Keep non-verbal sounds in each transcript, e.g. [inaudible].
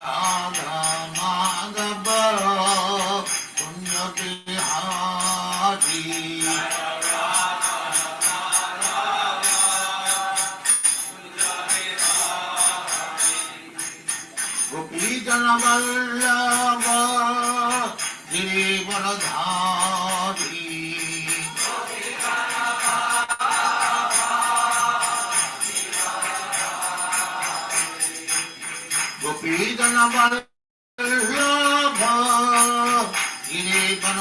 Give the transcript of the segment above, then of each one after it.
All right. আমার গিরে কোন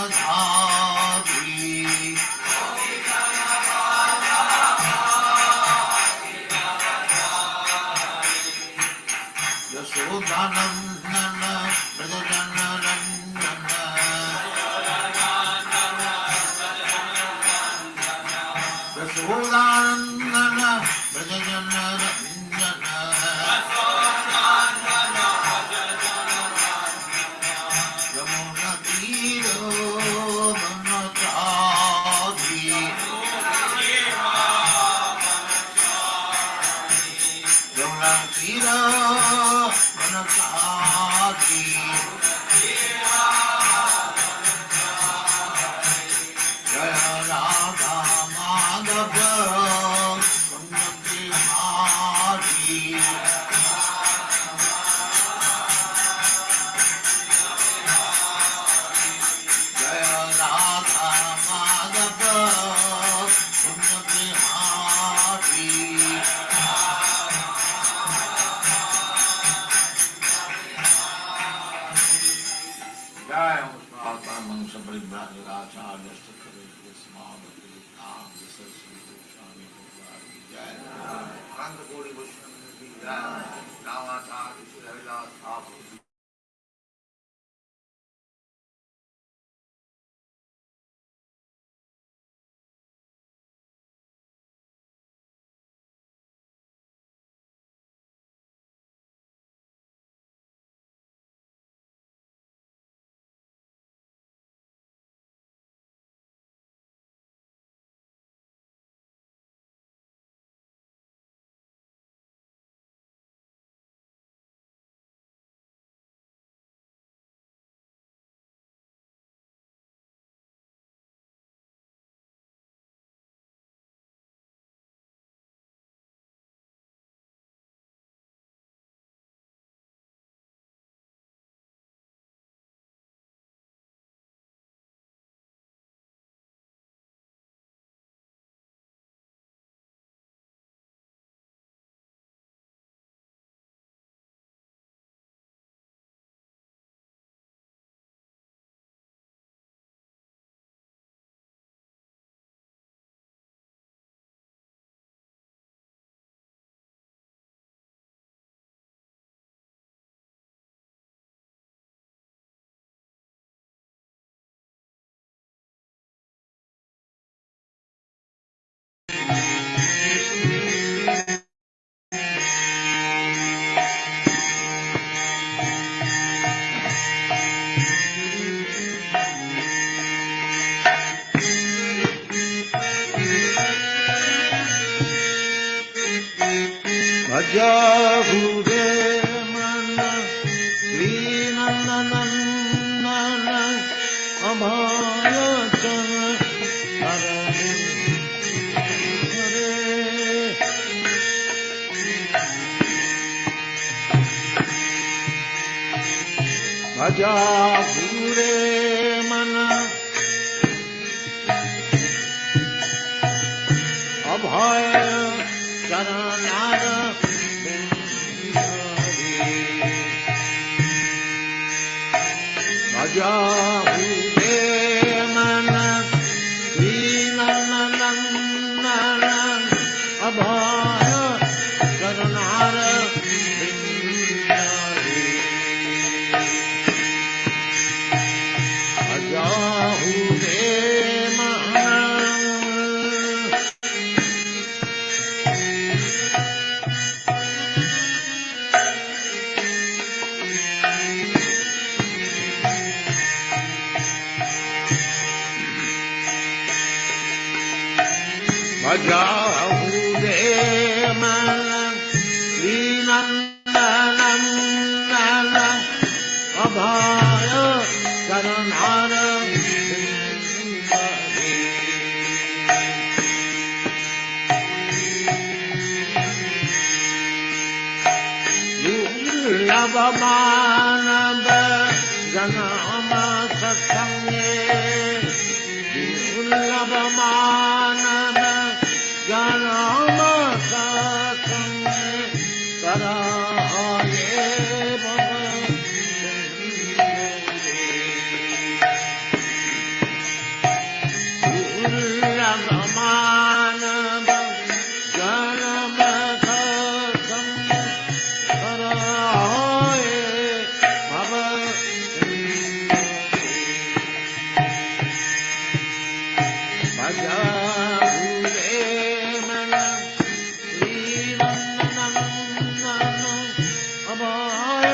अभय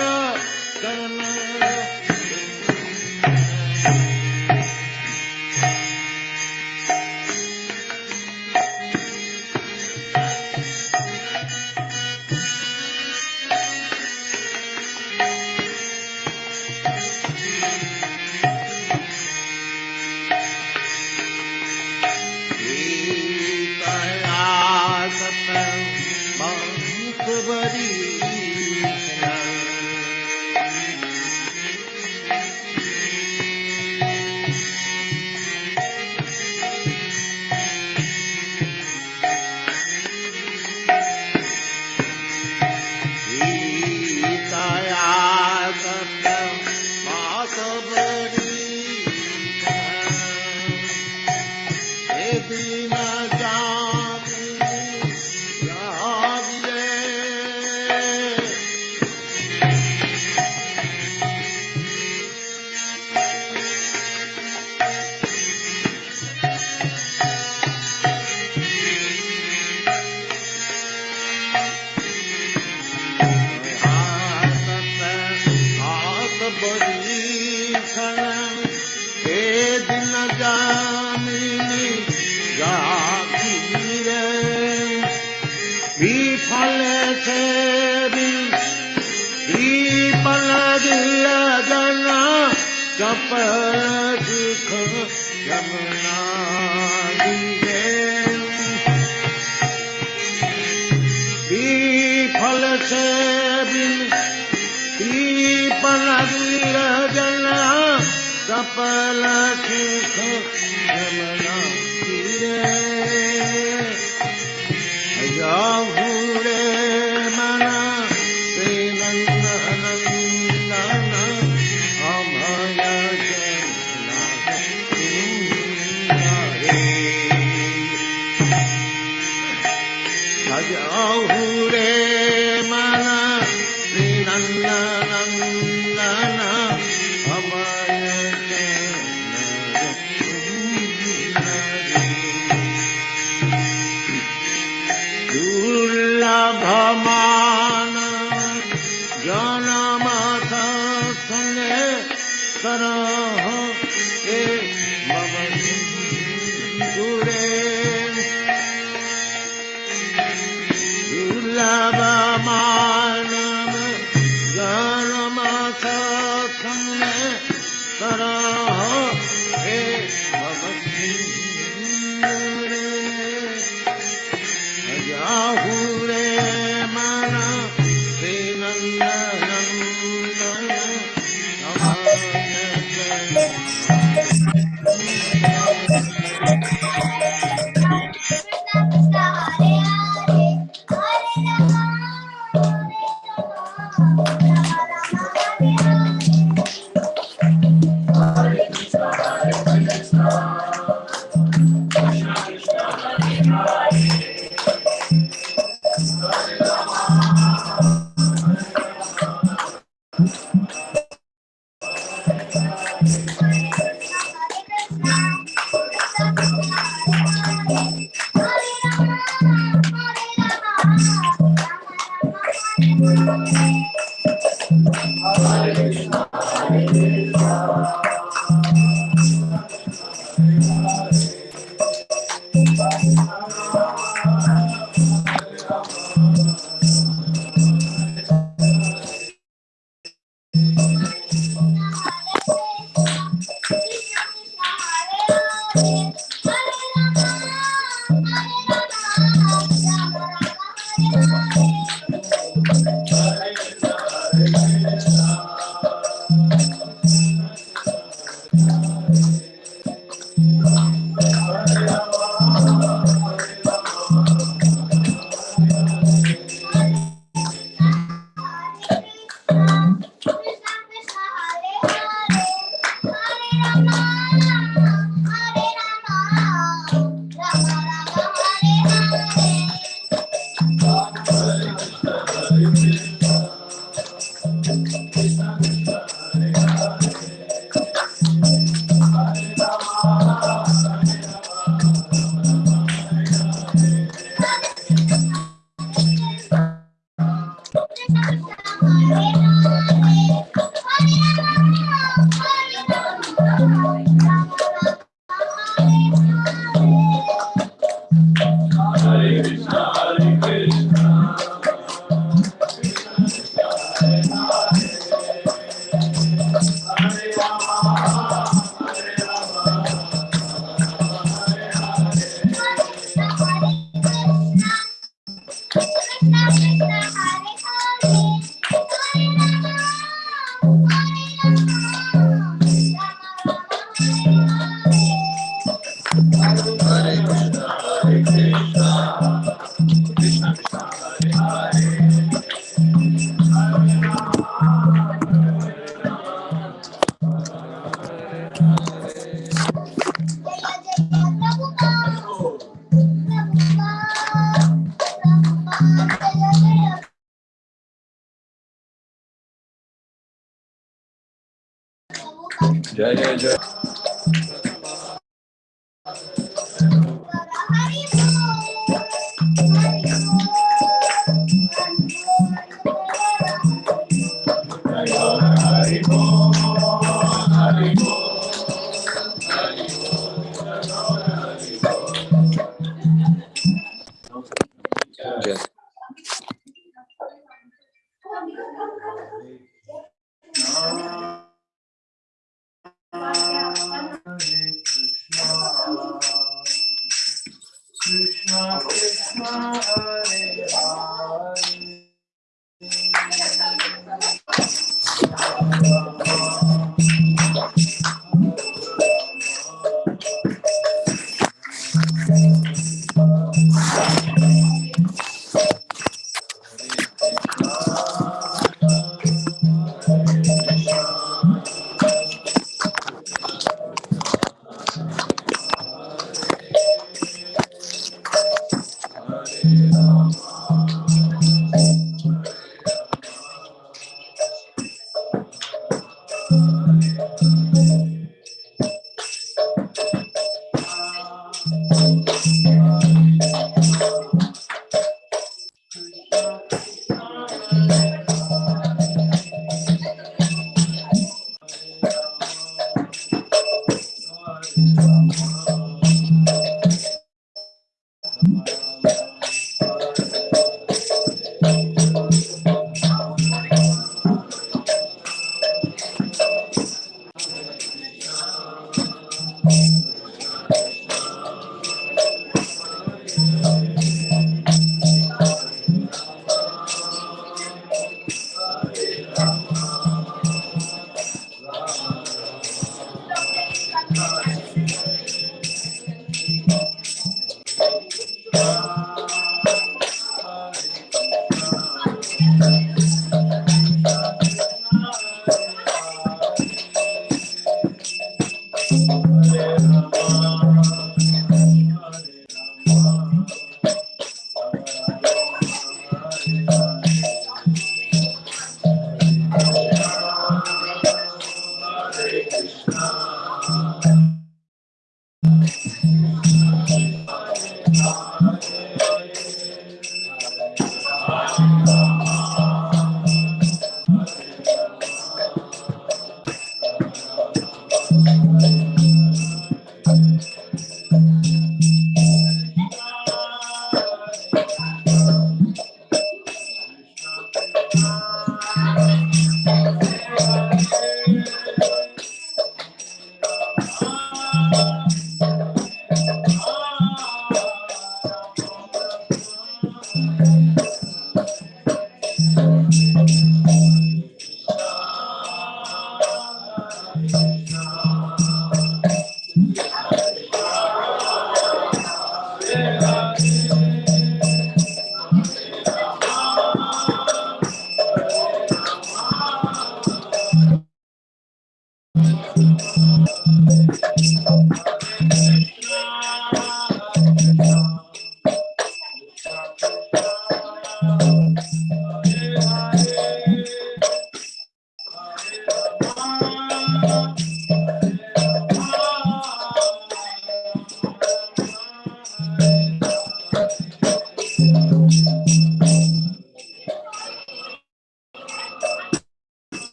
चरण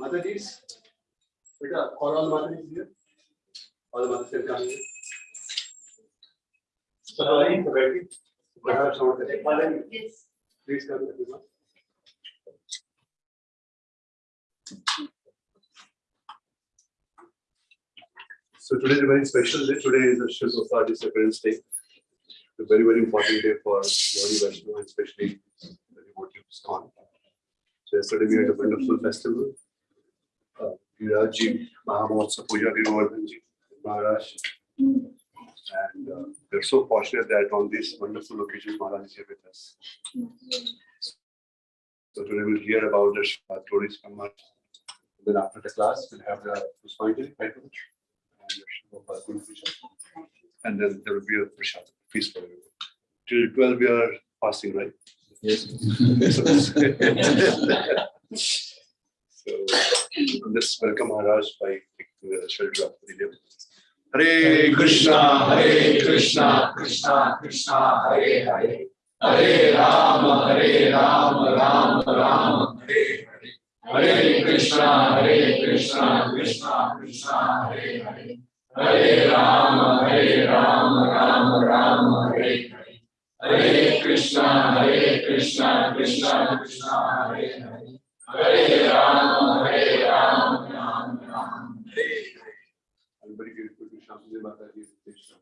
Matajis, beta, are all Matajis here? All the Matajis are here? Sorry, Sabati. Perhaps someone can take Yes. Please come everyone. So today is a very special day. Today is a Shiv Society Appearance Day. A very, very important day for Gaudiya Vaishnava, and especially the devotee of ISKCON. So yesterday we had a wonderful festival. Uh, Virajji, Mahamotsa, Puja Govardhanji, Maharaj. And uh, we're so fortunate that on this wonderful occasion, Maharaj is here with us. So today we'll hear about the Shiva stories from Maharaj. Then after the class, we'll have the Puspanjali. And the Shiva Guru Puja. And then there will be a prasad, feast for everyone. Till twelve, we are fasting, right? Yes. So, [laughs] [laughs] [laughs] let's welcome Maharaj by taking the shelter of the day. Hare Krishna, Hare Krishna, Krishna Krishna, Hare Hare. Hare Rama, Hare Rama, Rama Rama, Hare Hare. Hare Krishna, Hare Krishna, Krishna Krishna, Hare Hare. Hare Rama, Hare Rama, Rama Rama, Hare Hare. Hare Krishna, Hare Krishna, Krishna Krishna, Hare Hare. Hare Rama, Hare Rama, Rama Rama, Hare Hare. I'm very grateful to Shamsi Mataji, Krishna,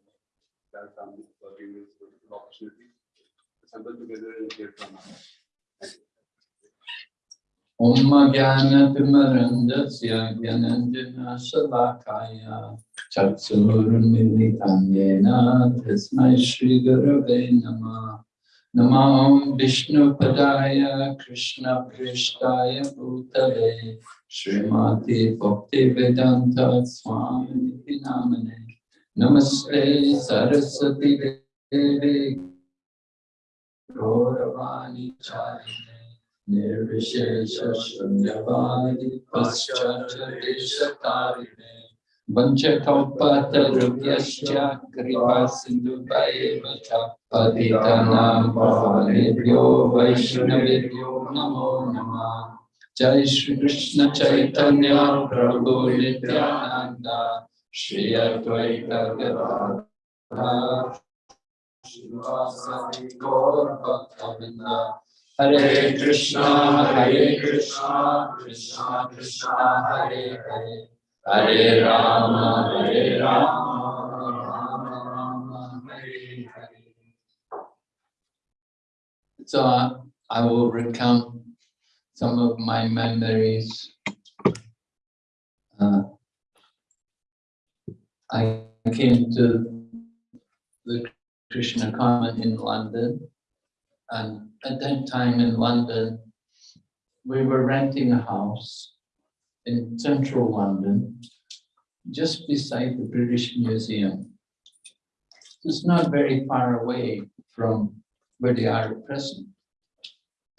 that family for giving us a wonderful opportunity to assemble together and hear from us. Thank you. Om Jnana Timirandhasya Gyananjana Shalakaya Chatsurmilitanyena Tasmai Shri Gurave Namah नमां विष्णुपदाय कृष्णप्रेष्ठाय भूतले, श्रीमाते भक्तिवेदान्त स्वामी नामने। नमस्ते सरस्वती देवे, गौरवाणी चारिणे, निर्विशेष शून्यवादि पश्चादेशकारिणे Vanchakalpatarubhyascha Kripa Sindhu Vacha Patitanam Pavanebhyo Vaishnavebhyo Namo Namah Jai Shri Krishna Chaitanya Prabhu Nityananda Shri Advaita Gadadhar Srivasadi Gaur Hare Krishna Hare Krishna Krishna Krishna Hare Hare Hare Rama Hare Rama Rama Rama Hare Hare So I- I will recount some of my memories. Uh, I came to the Krishna Common in London. And at that time in London, we were renting a house in central London, just beside the British Museum. It's not very far away from where they are at present.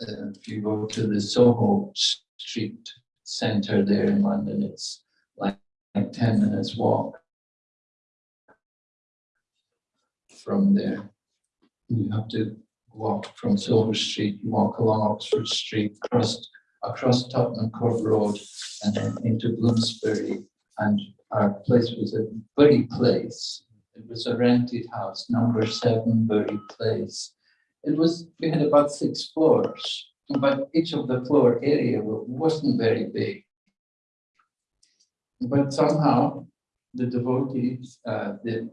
Uh, if you go to the Soho Street Centre there in London, it's like, like 10 minutes walk from there. You have to walk from Silver Street, you walk along Oxford Street, across, across Tottenham Court Road, and then into Bloomsbury. And our place was a Bury Place. It was a rented house, number seven Bury Place. It was, we had about six floors, but each of the floor area wasn't very big. But somehow, the devotees, uh, the,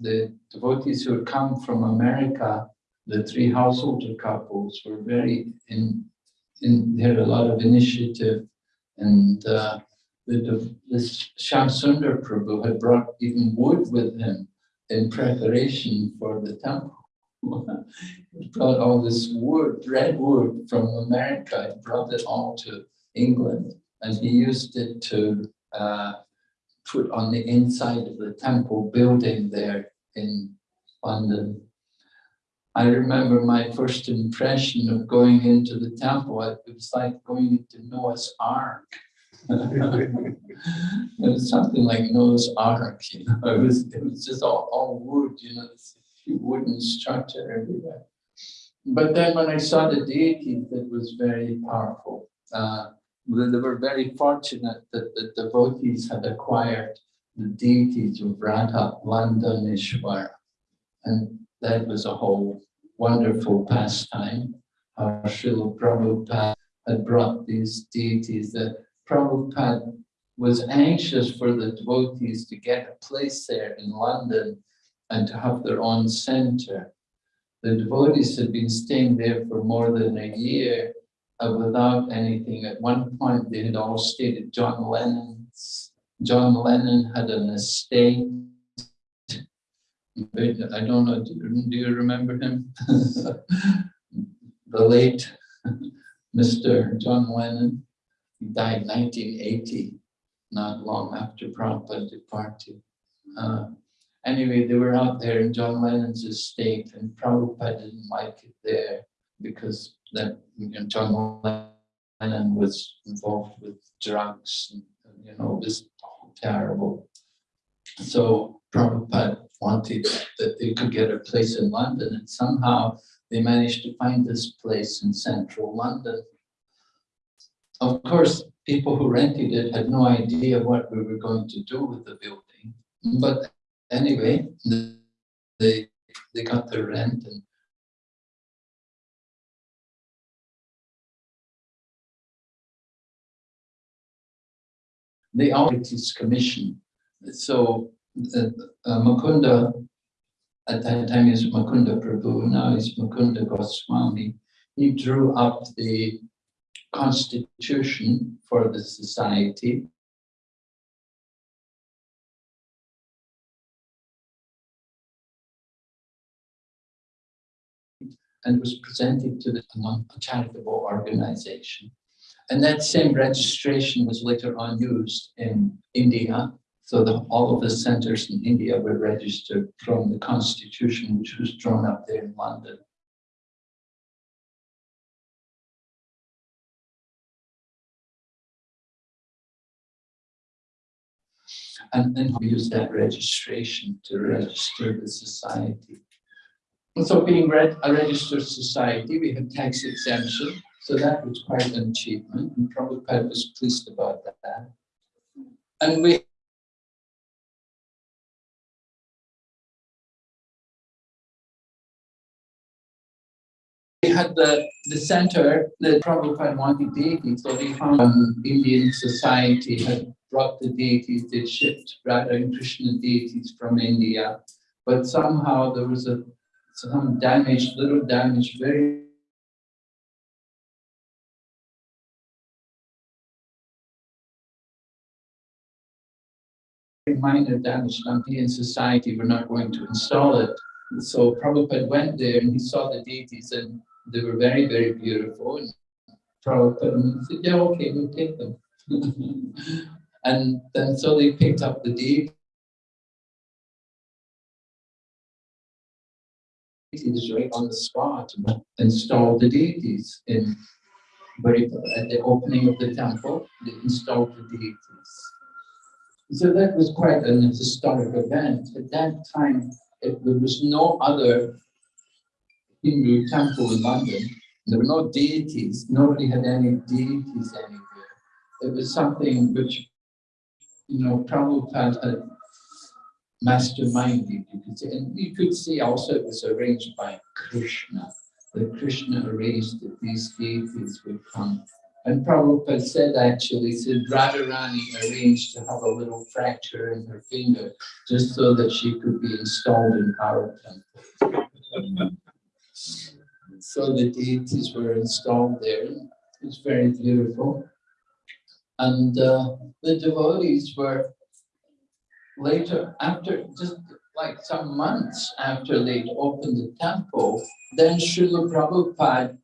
the devotees who had come from America, the three householder couples were very in, in, had a lot of initiative. And, uh, the, this Shamsundar Prabhu had brought even wood with him in preparation for the temple. [laughs] He brought all this wood, red wood from America, and brought it all to England. And he used it to uh, put on the inside of the temple building there in London. I remember my first impression of going into the temple. It was like going into Noah's Ark. [laughs] It was something like Noah's Ark, you know, it was, it was just all, all wood, you know, this wooden structure everywhere. But then when I saw the deity, it was very powerful. Uh, they were very fortunate that the devotees had acquired the deities of Radha Londonishwara. And that was a whole wonderful pastime. How Srila Prabhupada had brought these deities that Prabhupada was anxious for the devotees to get a place there in London and to have their own center. The devotees had been staying there for more than a year uh, without anything. At one point, they had all stayed at John Lennon's. John Lennon had an estate. I don't know, do you, remember him? [laughs] The late Mr. John Lennon, he died 1980, not long after Prabhupada departed. Uh, Anyway, they were out there in John Lennon's estate and Prabhupada didn't like it there because that, you know, John Lennon was involved with drugs and, you know, it was terrible. So Prabhupada wanted that they could get a place in London and somehow they managed to find this place in central London. Of course, people who rented it had no idea what we were going to do with the building. But anyway, they, they got their rent and the Authorities Commission. So Uh, uh, Mukunda, at that time was Mukunda Prabhu, now he's Mukunda Goswami. He drew up the constitution for the society. And was presented to the non charitable organization. And that same registration was later on used in India. So the, all of the centers in India were registered from the constitution, which was drawn up there in London. And then we use that registration to register the society. And so being a registered society, we have tax exemption. So that was quite an achievement and Prabhupada was pleased about that. And we had the, the center that Prabhupada wanted deities, so we found um, Indian society had brought the deities, they shipped Radha and Krishna deities from India, but somehow there was a some damage, little damage, very minor damage on Indian society, we're not going to install it. So Prabhupada went there and he saw the deities and they were very, very beautiful. And Prabhupada said, yeah, okay, we'll take them. [laughs] and then so they picked up the deities right on the spot, and installed the deities in at the opening of the temple, they installed the deities. So that was quite an historic event. At that time, it, there was no other Hindu temple in London. There were no deities. Nobody had any deities anywhere. It was something which, you know, Prabhupada had masterminded, you could say. And you could see also it was arranged by Krishna. That Krishna arranged that these deities would come. And Prabhupada said actually, said Radharani arranged to have a little fracture in her finger just so that she could be installed in our temple. So the deities were installed there. It was very beautiful. And uh, the devotees were later, after just like some months after they'd opened the temple, then Srila Prabhupada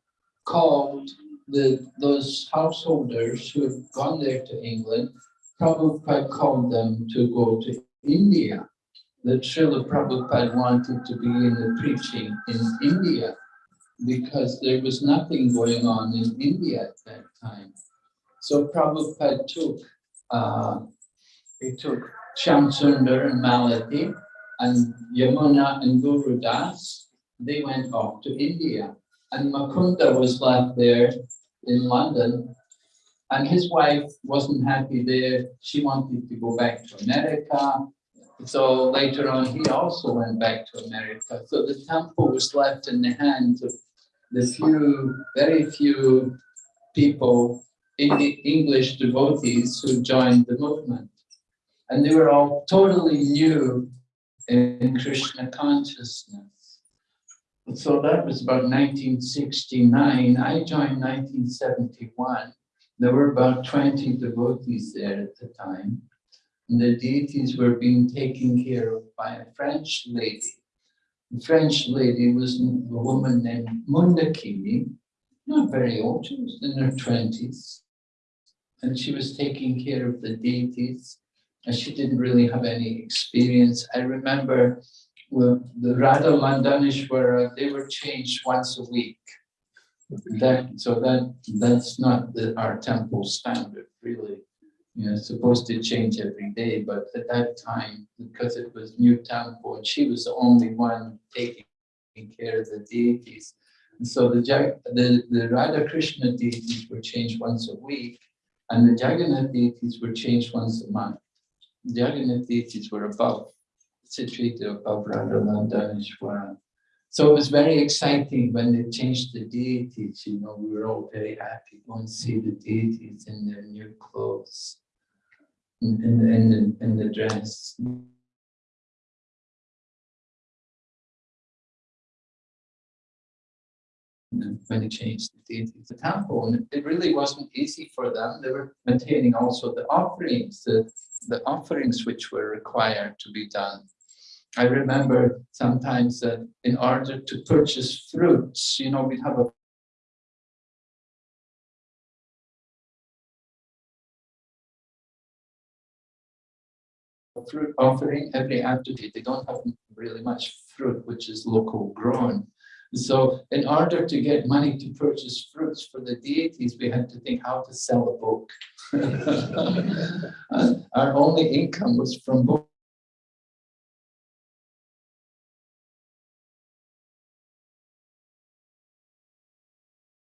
called the those householders who had gone there to England, Prabhupada called them to go to India. That Srila Prabhupada wanted to begin the preaching in India because there was nothing going on in India at that time. So Prabhupada took, uh, he took Shamsundar and Malati and Yamuna and Guru Das, they went off to India. And Mukunda was left there in London. And his wife wasn't happy there. She wanted to go back to America. So later on, he also went back to America. So the temple was left in the hands of the few, very few people, English devotees who joined the movement. And they were all totally new in Krishna consciousness. So that was about 1969. I joined 1971. There were about 20 devotees there at the time. And the deities were being taken care of by a French lady. The French lady was a woman named Mundakini, not very old, she was in her 20s. And she was taking care of the deities and she didn't really have any experience. I remember well, the Radha Londonishwara, uh, they were changed once a week. That, so that that's not the, our temple standard, really. You know, supposed to change every day, but at that time, because it was new temple, and she was the only one taking care of the deities. And so the, the, the Radha Krishna deities were changed once a week, and the Jagannath deities were changed once a month. Jagannath deities were above, situated above Radharanda and. So it was very exciting when they changed the deities, you know, we were all very happy going to see the deities in their new clothes, in, in, in, the, in the dress. when they changed the deities, the temple, and it really wasn't easy for them. They were maintaining also the offerings, the, the offerings which were required to be done. I remember sometimes that in order to purchase fruits, you know, we'd have a fruit offering every afternoon. They don't have really much fruit, which is local grown. So in order to get money to purchase fruits for the deities, we had to think how to sell a book. [laughs] Our only income was from books.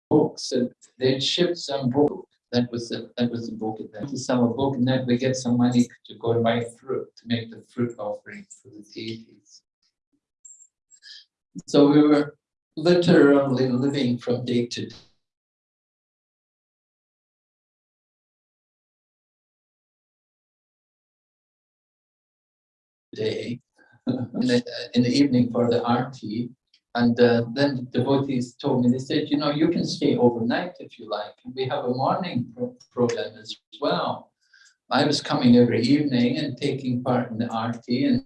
Books, and they'd ship some book. That was the, that was the book. And then to sell a book, and then we get some money to go and buy fruit, to make the fruit offering for the deities. So we were literally living from day to day. day [laughs] in the, in the evening for the arti. And uh, then the devotees told me, they said, you know, you can stay overnight if you like. We have a morning pro- program as well. I was coming every evening and taking part in the arti and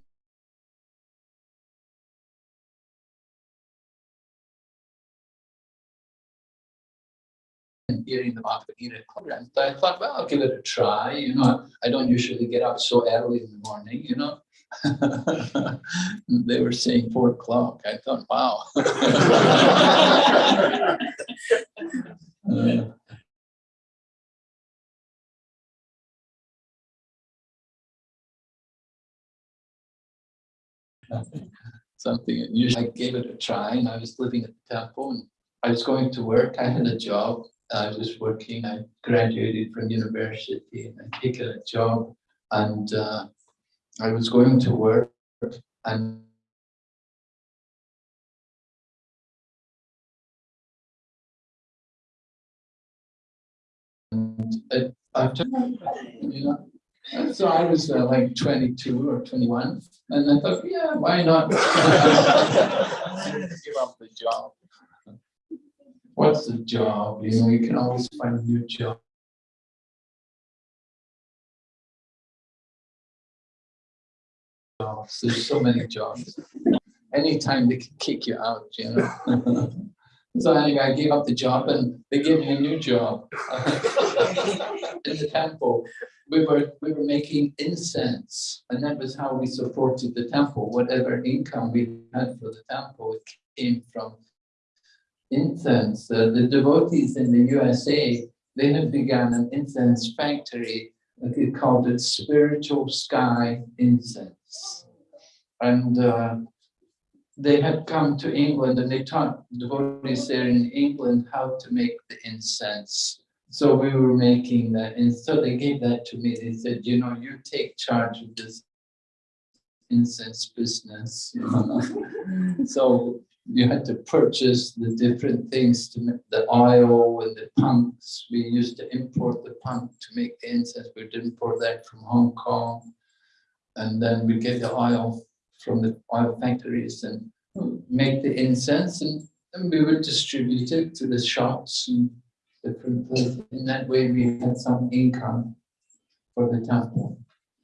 and hearing the Bhagavad program. So I thought, well, I'll give it a try. You know, I don't usually get up so early in the morning, you know. [laughs] they were saying four o'clock. I thought, wow. [laughs] Uh, [laughs] something unusual. I gave it a try and I was living at the temple and I was going to work. I had a job. I was working. I graduated from university and I taken a job and uh, I was going to work and it, after, you know, so I was uh, like 22 or 21, and I thought, yeah, why not? [laughs] Give up the job. What's the job? You know, you can always find a new job. Jobs. There's so many jobs. Anytime they can kick you out, you know. [laughs] So anyway, I gave up the job and they gave me a new job [laughs] in the temple. We were, we were making incense and that was how we supported the temple. Whatever income we had for the temple, came from incense. Uh, the devotees in the USA, they had begun an incense factory. They called it Spiritual Sky Incense. And uh, they had come to England and they taught devotees there in England how to make the incense. So we were making that, and so they gave that to me. They said, you know, you take charge of this incense business. [laughs] So you had to purchase the different things to make the oil and the punks. We used to import the punk to make the incense. We'd import that from Hong Kong. And then we get the oil from the oil factories and make the incense and, and we would distribute it to the shops and different places. In that way, we had some income for the temple.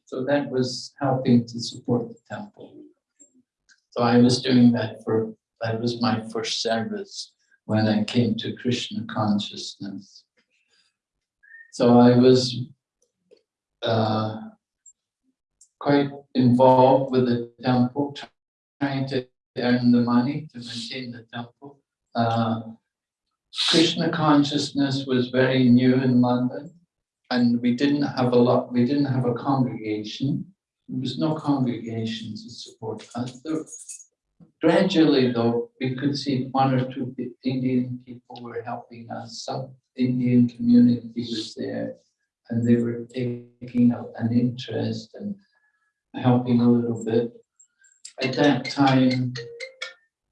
So that was helping to support the temple. So I was doing that for, that was my first service when I came to Krishna consciousness. So I was uh, quite involved with the temple, trying to earn the money to maintain the temple. Uh, Krishna consciousness was very new in London and we didn't have a lot, we didn't have a congregation. There was no congregation to support us. There- Gradually though, we could see one or two Indian people were helping us. Some Indian community was there and they were taking an interest and helping a little bit. At that time,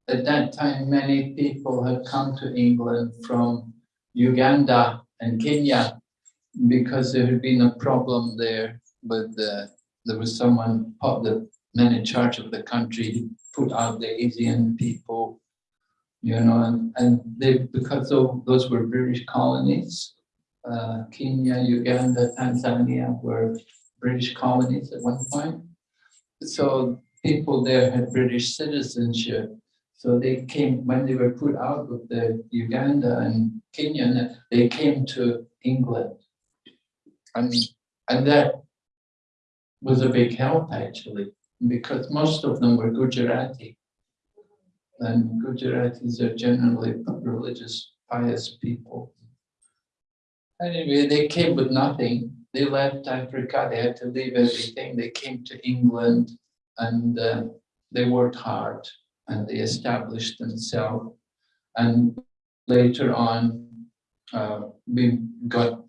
at that time, many people had come to England from Uganda and Kenya because there had been a problem there with the, there was someone, the man in charge of the country, put out the Asian people you know, and, and they, because tho- those were British colonies, uh, Kenya, Uganda, Tanzania were British colonies at one point. So people there had British citizenship. So they came, when they were put out of the Uganda and Kenya, they came to England. And, and that was a big help actually, because most of them were Gujarati. And Gujaratis are generally religious, pious people. Anyway, they came with nothing. They left Africa, they had to leave everything. They came to England and uh, they worked hard and they established themselves. And later on, uh, we got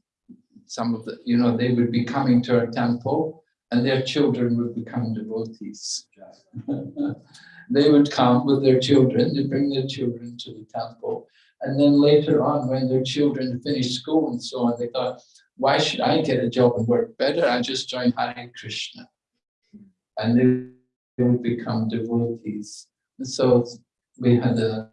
some of the, you know, they would be coming to our temple and their children would become devotees. [laughs] They would come with their children, they bring their children to the temple. And then later on, when their children finished school and so on, they thought, why should I get a job and work better? I just join Hare Krishna. And they, would become devotees. And so we had a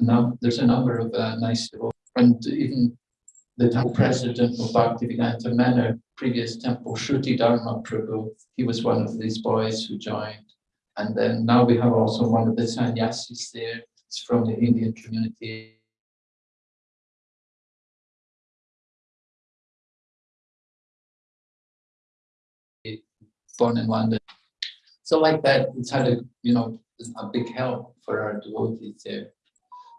now there's a number of uh, nice devotees. And even the temple president of Bhaktivedanta Manor, previous temple, Shruti Dharma Prabhu, he was one of these boys who joined. And then now we have also one of the sannyasis there. It's from the Indian community. Born in London. So like that, it's had a, you know, a big help for our devotees there.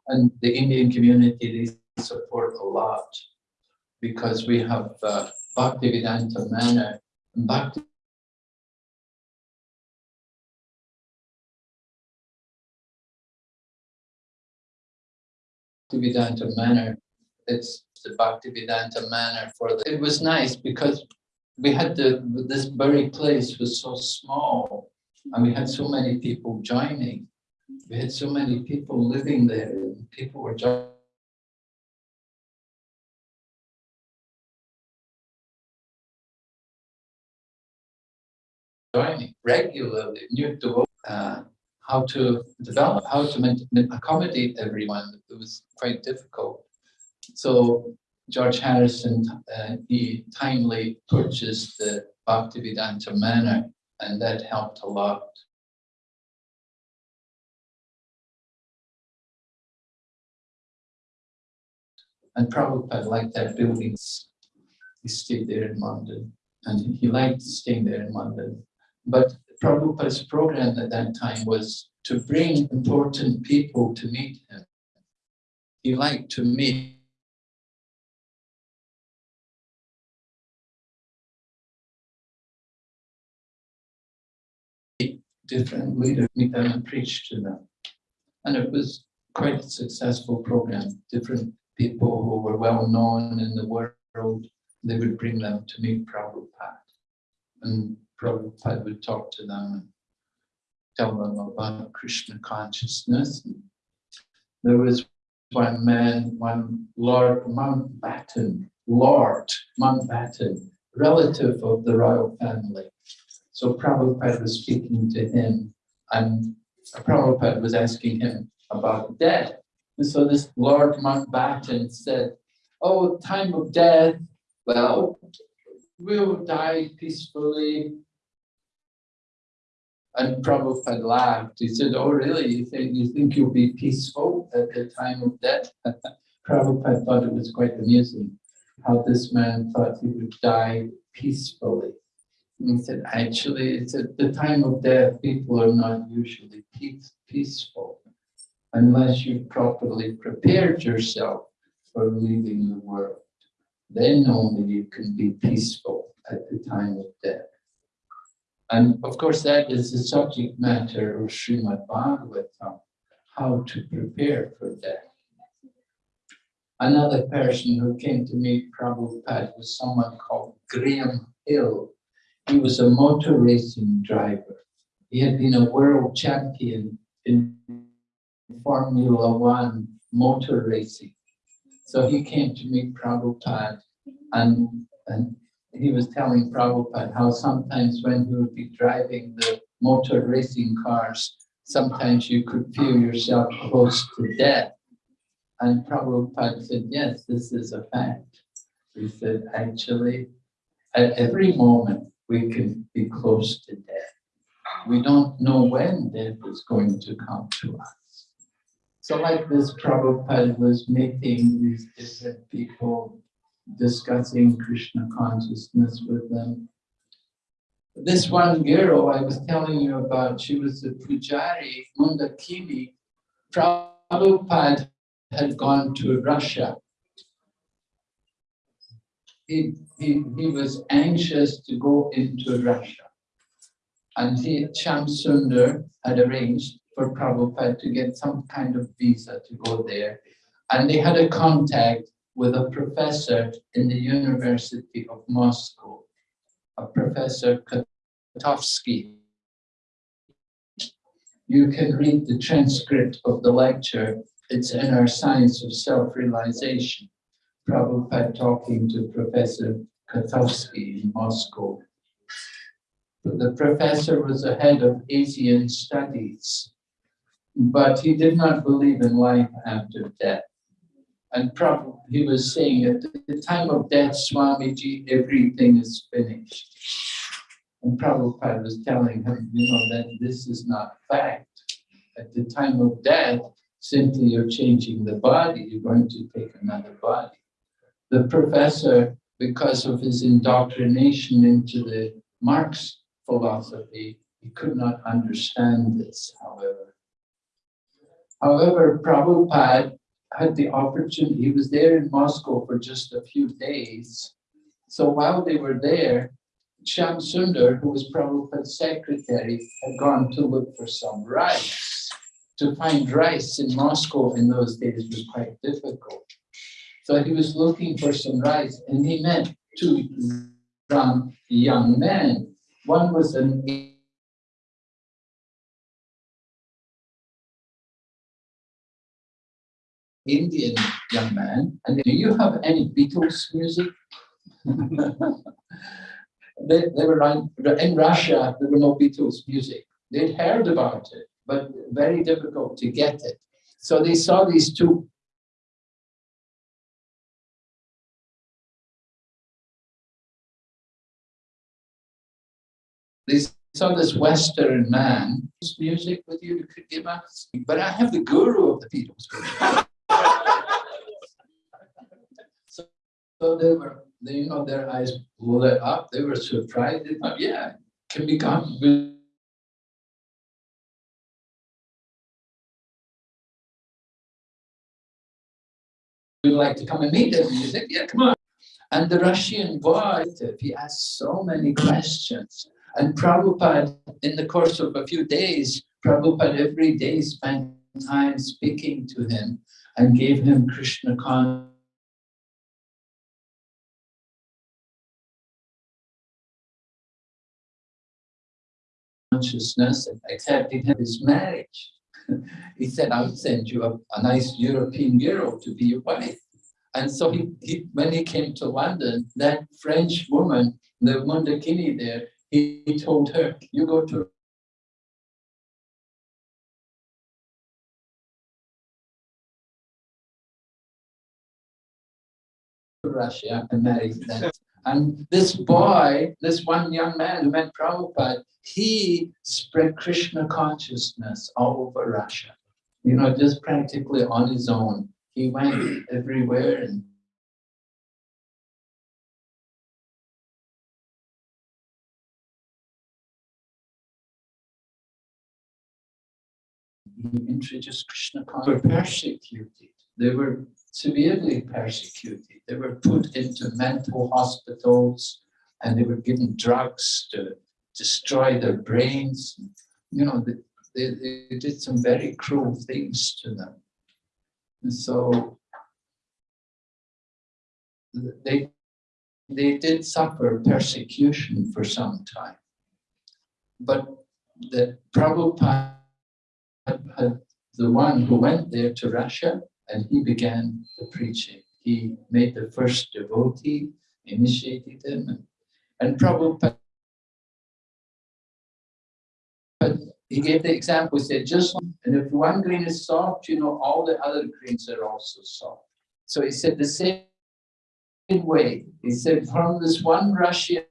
And the Indian community, they support a lot because we have uh, Bhaktivedanta Manor. And Bhakti Bhaktivedanta Manor, it's the Bhaktivedanta Manor for the, it was nice because we had the, this very place was so small and we had so many people joining. We had so many people living there and people were joining. joining regularly, new to, uh, how to develop, how to accommodate everyone. It was quite difficult. So George Harrison, uh, he timely purchased the Bhaktivedanta Manor and that helped a lot. And Prabhupada liked that building. He stayed there in London and he liked staying there in London. But Prabhupada's program at that time was to bring important people to meet him. He liked to meet different leaders, meet them and preach to them. And it was quite a successful program. Different people who were well known in the world, they would bring them to meet Prabhupada. And Prabhupada would talk to them and tell them about Krishna consciousness. There was one man, one Lord Mountbatten, Lord Mountbatten, relative of the royal family. So Prabhupada was speaking to him and Prabhupada was asking him about death. And so this Lord Mountbatten said, oh, time of death, well, we'll die peacefully. And Prabhupada laughed. He said, oh, really? You think, you think you'll be peaceful at the time of death? [laughs] Prabhupada thought it was quite amusing how this man thought he would die peacefully. And he said, actually, it's at the time of death, people are not usually peace, peaceful unless you've properly prepared yourself for leaving the world. Then only you can be peaceful at the time of death. And of course, that is the subject matter of Srimad Bhagavatam, how to prepare for death. Another person who came to meet Prabhupada was someone called Graham Hill. He was a motor racing driver. He had been a world champion in Formula One motor racing. So he came to meet Prabhupada and, and he was telling Prabhupada how sometimes when he would be driving the motor racing cars, sometimes you could feel yourself close to death. And Prabhupada said, yes, this is a fact. He said, actually, at every moment, we can be close to death. We don't know when death is going to come to us. So like this, Prabhupada was meeting these different people, discussing Krishna consciousness with them. This one girl I was telling you about, she was the Pujari, Mundakini. Prabhupada had gone to Russia. He, he, he was anxious to go into Russia. And he, Shamsundar had arranged for Prabhupada to get some kind of visa to go there. And they had a contact with a professor in the University of Moscow, a Professor Kotovsky. You can read the transcript of the lecture. It's in our Science of Self-Realization. Prabhupada talking to Professor Kotovsky in Moscow. The professor was the head of Asian studies, but he did not believe in life after death. And probably he was saying at the time of death, Swamiji, everything is finished. And Prabhupada was telling him, you know, that this is not fact. At the time of death, simply you're changing the body, you're going to take another body. The professor, because of his indoctrination into the Marx philosophy, he could not understand this, however. However, Prabhupada had the opportunity, he was there in Moscow for just a few days. So while they were there, Shyam Sundar, who was Prabhupada's secretary, had gone to look for some rice. To find rice in Moscow in those days was quite difficult. So he was looking for some rice and he met two young men. One was an Indian young man, and do you have any Beatles music? [laughs] they, they were in Russia, there were no Beatles music. They'd heard about it, but very difficult to get it. So they saw these two They saw this Western man, music with you could give us, but I have the guru of the Beatles. [laughs] So they were, they, you know, their eyes lit up. They were surprised. They thought, yeah, can become. We would like to come and meet them. You think, yeah, come on. And the Russian boy, he asked so many questions. And Prabhupada, in the course of a few days, Prabhupada every day spent time speaking to him and gave him Krishna consciousness consciousness and accepted his marriage. [laughs] he said, I'll send you a, a, nice European girl to be your wife. And so he, he, when he came to London, that French woman, the Mundakini there, he, he told her, you go to Russia and marry them. And this boy, this one young man who met Prabhupada, he spread Krishna consciousness all over Russia. You know, just practically on his own. He went everywhere and he introduced Krishna consciousness. They Were persecuted. They were severely persecuted. They were put into mental hospitals and they were given drugs to destroy their brains. You know, they, they, they did some very cruel things to them. And so they, they did suffer persecution for some time. But the Prabhupada the one who went there to Russia and he began the preaching. He made the first devotee, initiated him, and And Prabhupada but he gave the example, he said, just, and if one grain is soft, you know, all the other grains are also soft. So he said the same way, he said, from this one Russian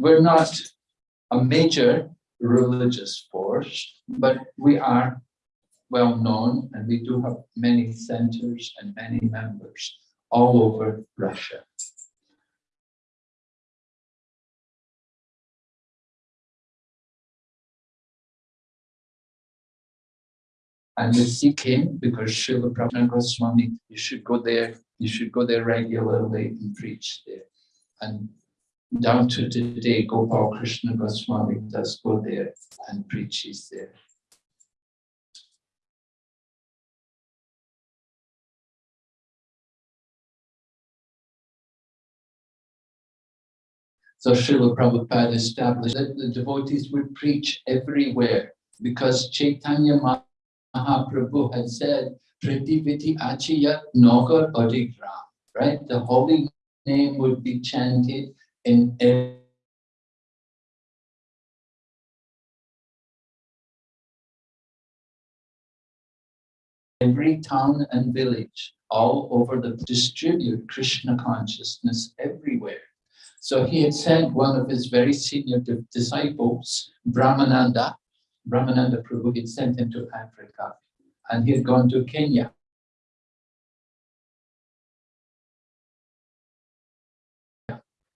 we're not a major religious force, but we are well known and we do have many centers and many members all over Russia. And the Sikkim, because Srila Prabhupada Goswami, you should go there, you should go there regularly and preach there. And down to today, Gopal Krishna Goswami does go there and preaches there. So Srila Prabhupada established that the devotees would preach everywhere because Chaitanya Mahaprabhu had said, Prativiti Achiyat Nogar Adigram, right? The holy name would be chanted in ev- every town and village all over the distribute Krishna consciousness everywhere. So he had sent one of his very senior disciples, Brahmananda, Brahmananda Prabhu, he'd sent him to Africa and he had gone to Kenya.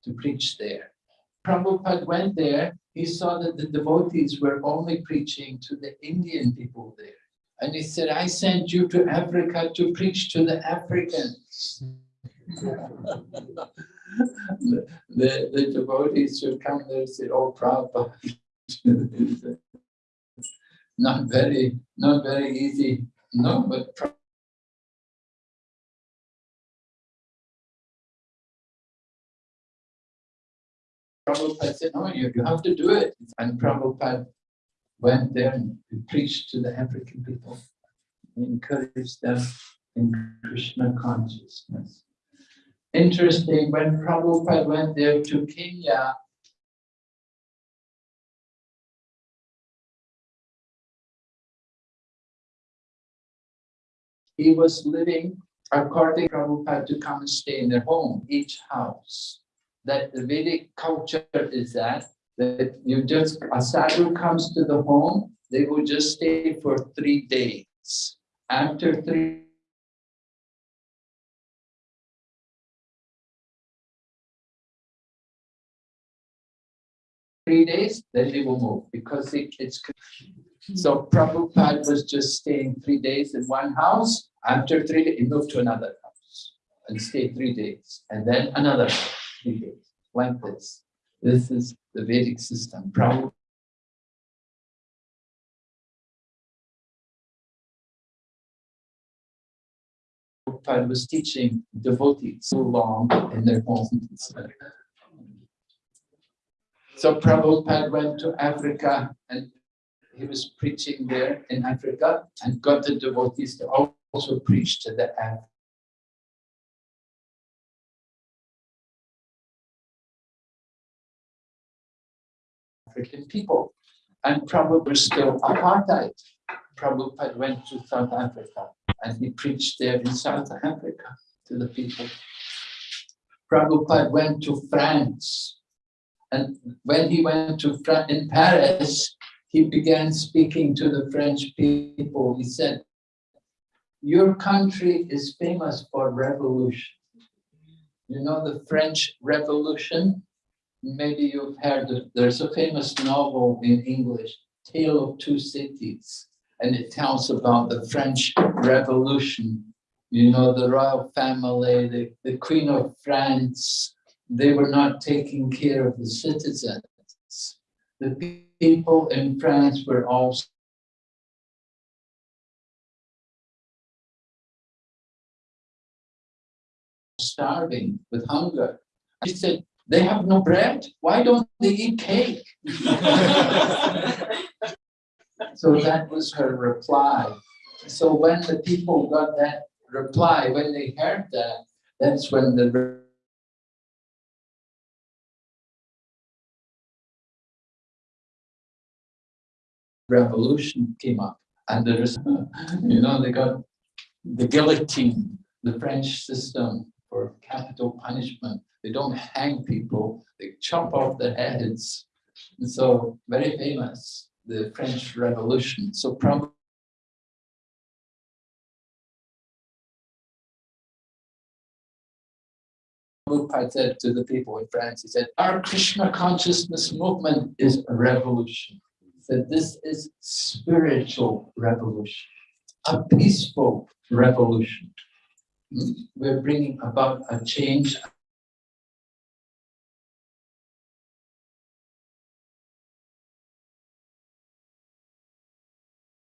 To preach there. Prabhupada went there, he saw that the devotees were only preaching to the Indian people there. And he said, I sent you to Africa to preach to the Africans. [laughs] the, the, devotees would come there and say, oh, Prabhupada. [laughs] not very, not very easy. No, but Prabhupada said, no, you, you have to do it. And Prabhupada went there and preached to the African people, encouraged them in Krishna consciousness. Interesting, when Prabhupada went there to Kenya, he was living according to Prabhupada to come and stay in their home, each house that the Vedic culture is that, that you just, a sadhu comes to the home, they will just stay for three days. After three three days, then they will move because it, it's so Prabhupada was just staying three days in one house. After three days, he moved to another house and stayed three days, and then another house like this. This is the Vedic system. Prabhupada was teaching devotees so long in their homes. So Prabhupada went to Africa and he was preaching there in Africa and got the devotees to also preach to the Af- African people. And was still apartheid. Prabhupada went to South Africa and he preached there in South Africa to the people. Prabhupada went to France. And when he went to Fran- in Paris, he began speaking to the French people. He said, your country is famous for revolution. You know the French Revolution? Maybe you've heard, there's a famous novel in English, Tale of Two Cities, and it tells about the French Revolution. You know, the royal family, the, the Queen of France, they were not taking care of the citizens. The people in France were all starving with hunger. He said, they have no bread. Why don't they eat cake? [laughs] So that was her reply. So when the people got that reply, when they heard that, that's when the revolution came up. And there is, [laughs] you know, they got the guillotine, the French system for capital punishment. They don't hang people, they chop off their heads. And so very famous, the French Revolution. So probably Prabhupada said to the people in France, he said, our Krishna consciousness movement is a revolution. He said, this is spiritual revolution, a peaceful revolution. We're bringing about a change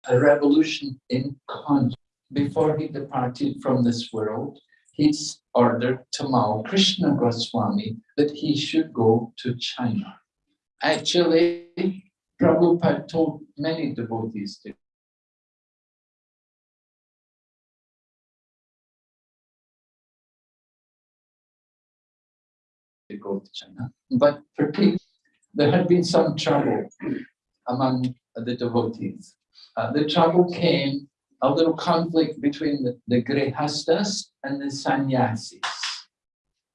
a revolution in conscience. Before he departed from this world, he's ordered Tamal Krishna Goswami that he should go to China. Actually, Prabhupada told many devotees to go to China. But for people, there had been some trouble among the devotees. Uh, the trouble came, a little conflict between the, the Grihastas and the sannyasis.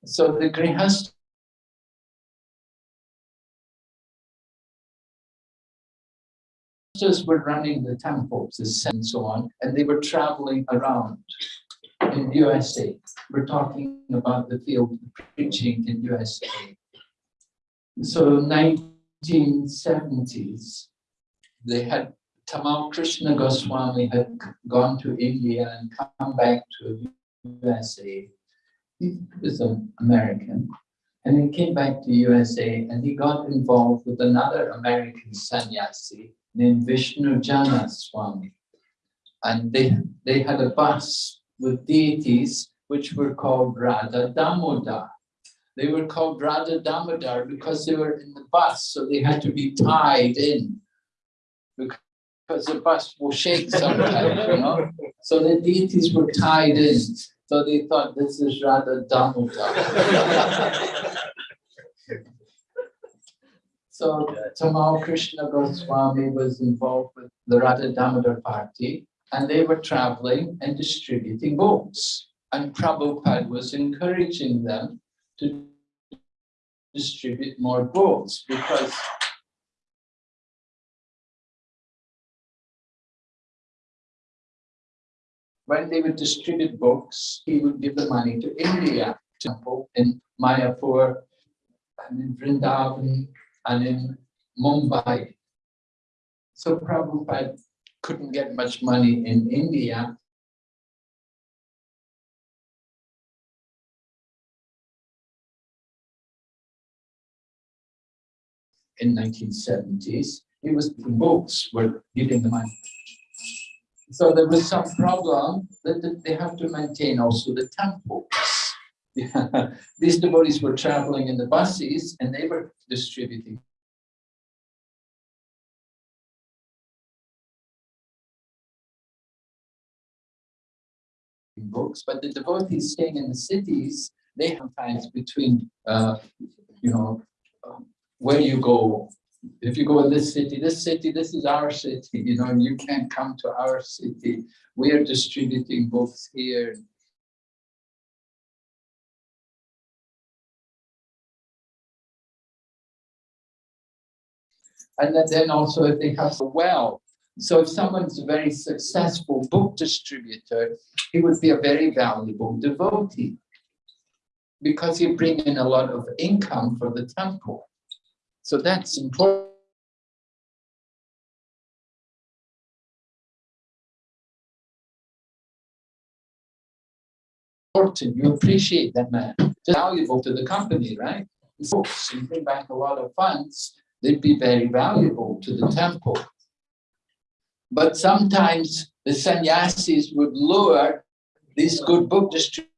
So the Grihastas were running the temples and so on, and they were traveling around in USA. We're talking about the field of preaching in USA. So 1970s, they had Tamal Krishna Goswami had gone to India and come back to USA. He was an American. And he came back to USA and he got involved with another American sannyasi named Vishnu Jana Swami. And they, they had a bus with deities which were called Radha Damodar. They were called Radha Damodar because they were in the bus, so they had to be tied in because the bus will shake sometimes, you know. So the deities were tied in. So they thought this is Radha Damodar. [laughs] so Tamal Krishna Goswami was involved with the Radha Damodar party and they were traveling and distributing books. And Prabhupada was encouraging them to distribute more books because when they would distribute books, he would give the money to India, temple in Mayapur, and in Vrindavan, and in Mumbai. So Prabhupada couldn't get much money in India. In 1970s, it was the books were giving the money. So there was some problem that they have to maintain also the temples. [laughs] These devotees were traveling in the buses and they were distributing books, but the devotees staying in the cities, they have times between, uh, you know, um, where you go. If you go in this city, this city, this is our city, you know, you can't come to our city. We are distributing books here. And then also if they have a well, so if someone's a very successful book distributor, he would be a very valuable devotee because he bring in a lot of income for the temple. So that's important. You appreciate that man, It's valuable to the company, right? Books and bring back a lot of funds, they'd be very valuable to the temple. But sometimes the sannyasis would lure these good book distributors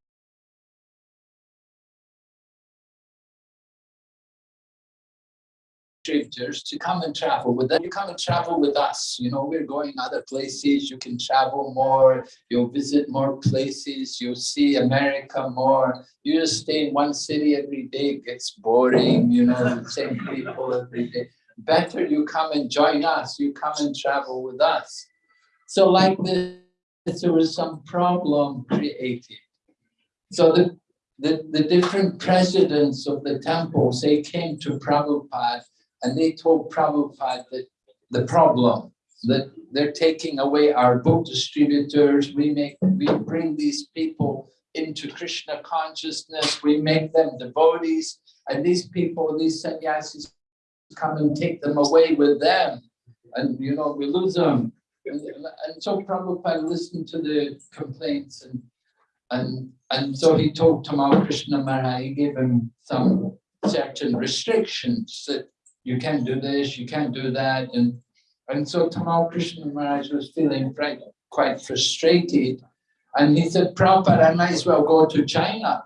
to come and travel with them. You come and travel with us. You know, we're going other places. You can travel more. You'll visit more places. You'll see America more. You just stay in one city every day. It gets boring. You know, the same people every day. Better you come and join us. You come and travel with us. So like this, there was some problem created. So the the, the different presidents of the temples, they came to Prabhupada and they told Prabhupada that the problem, that they're taking away our book distributors, we make, we bring these people into Krishna consciousness, we make them devotees, and these people, these sannyasis come and take them away with them. And you know, we lose them. And, so Prabhupada listened to the complaints and and, and so he told Tamal Krishna Maharaj, he gave him some certain restrictions that you can't do this, you can't do that. And, and so Tamal Krishna Maharaj was feeling quite, quite frustrated. And he said, Prabhupada, I might as well go to China.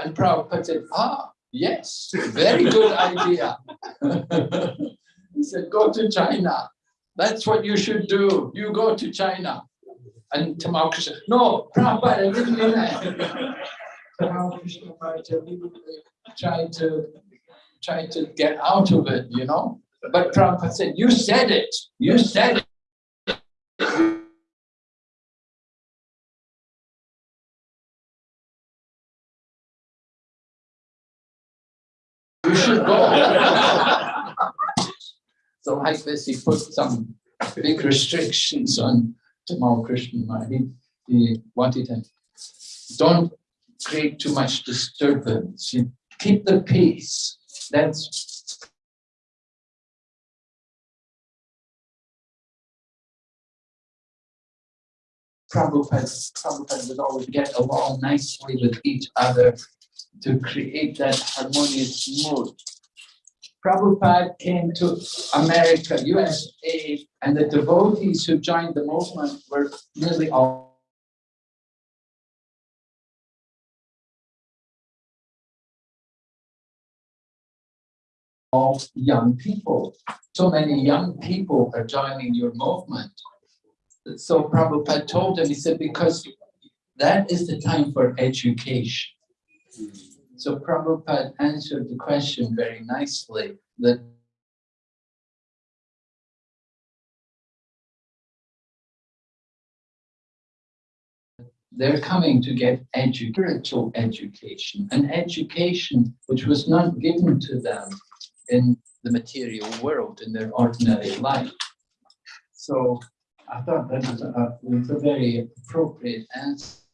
And Prabhupada said, ah, yes, very good idea. he said, go to China. That's what you should do. You go to China. And Tamal Krishna, no, Prabhupada, didn't mean that. Tamal Krishna tried to try to get out of it, you know. But Prabhupada said, you said it, you said it. You should go. so like this, he put some big restrictions on Tamal Krishna. He, he wanted him, don't create too much disturbance. You keep the peace. That's Prabhupada, Prabhupada would always get along nicely with each other to create that harmonious mood. Prabhupada came to America, USA, and the devotees who joined the movement were nearly all all young people. So many young people are joining your movement. So Prabhupada told him, he said, because that is the time for education. So Prabhupada answered the question very nicely that they're coming to get spiritual education, an education which was not given to them in the material world, in their ordinary life. So I thought that was a, was a very appropriate answer.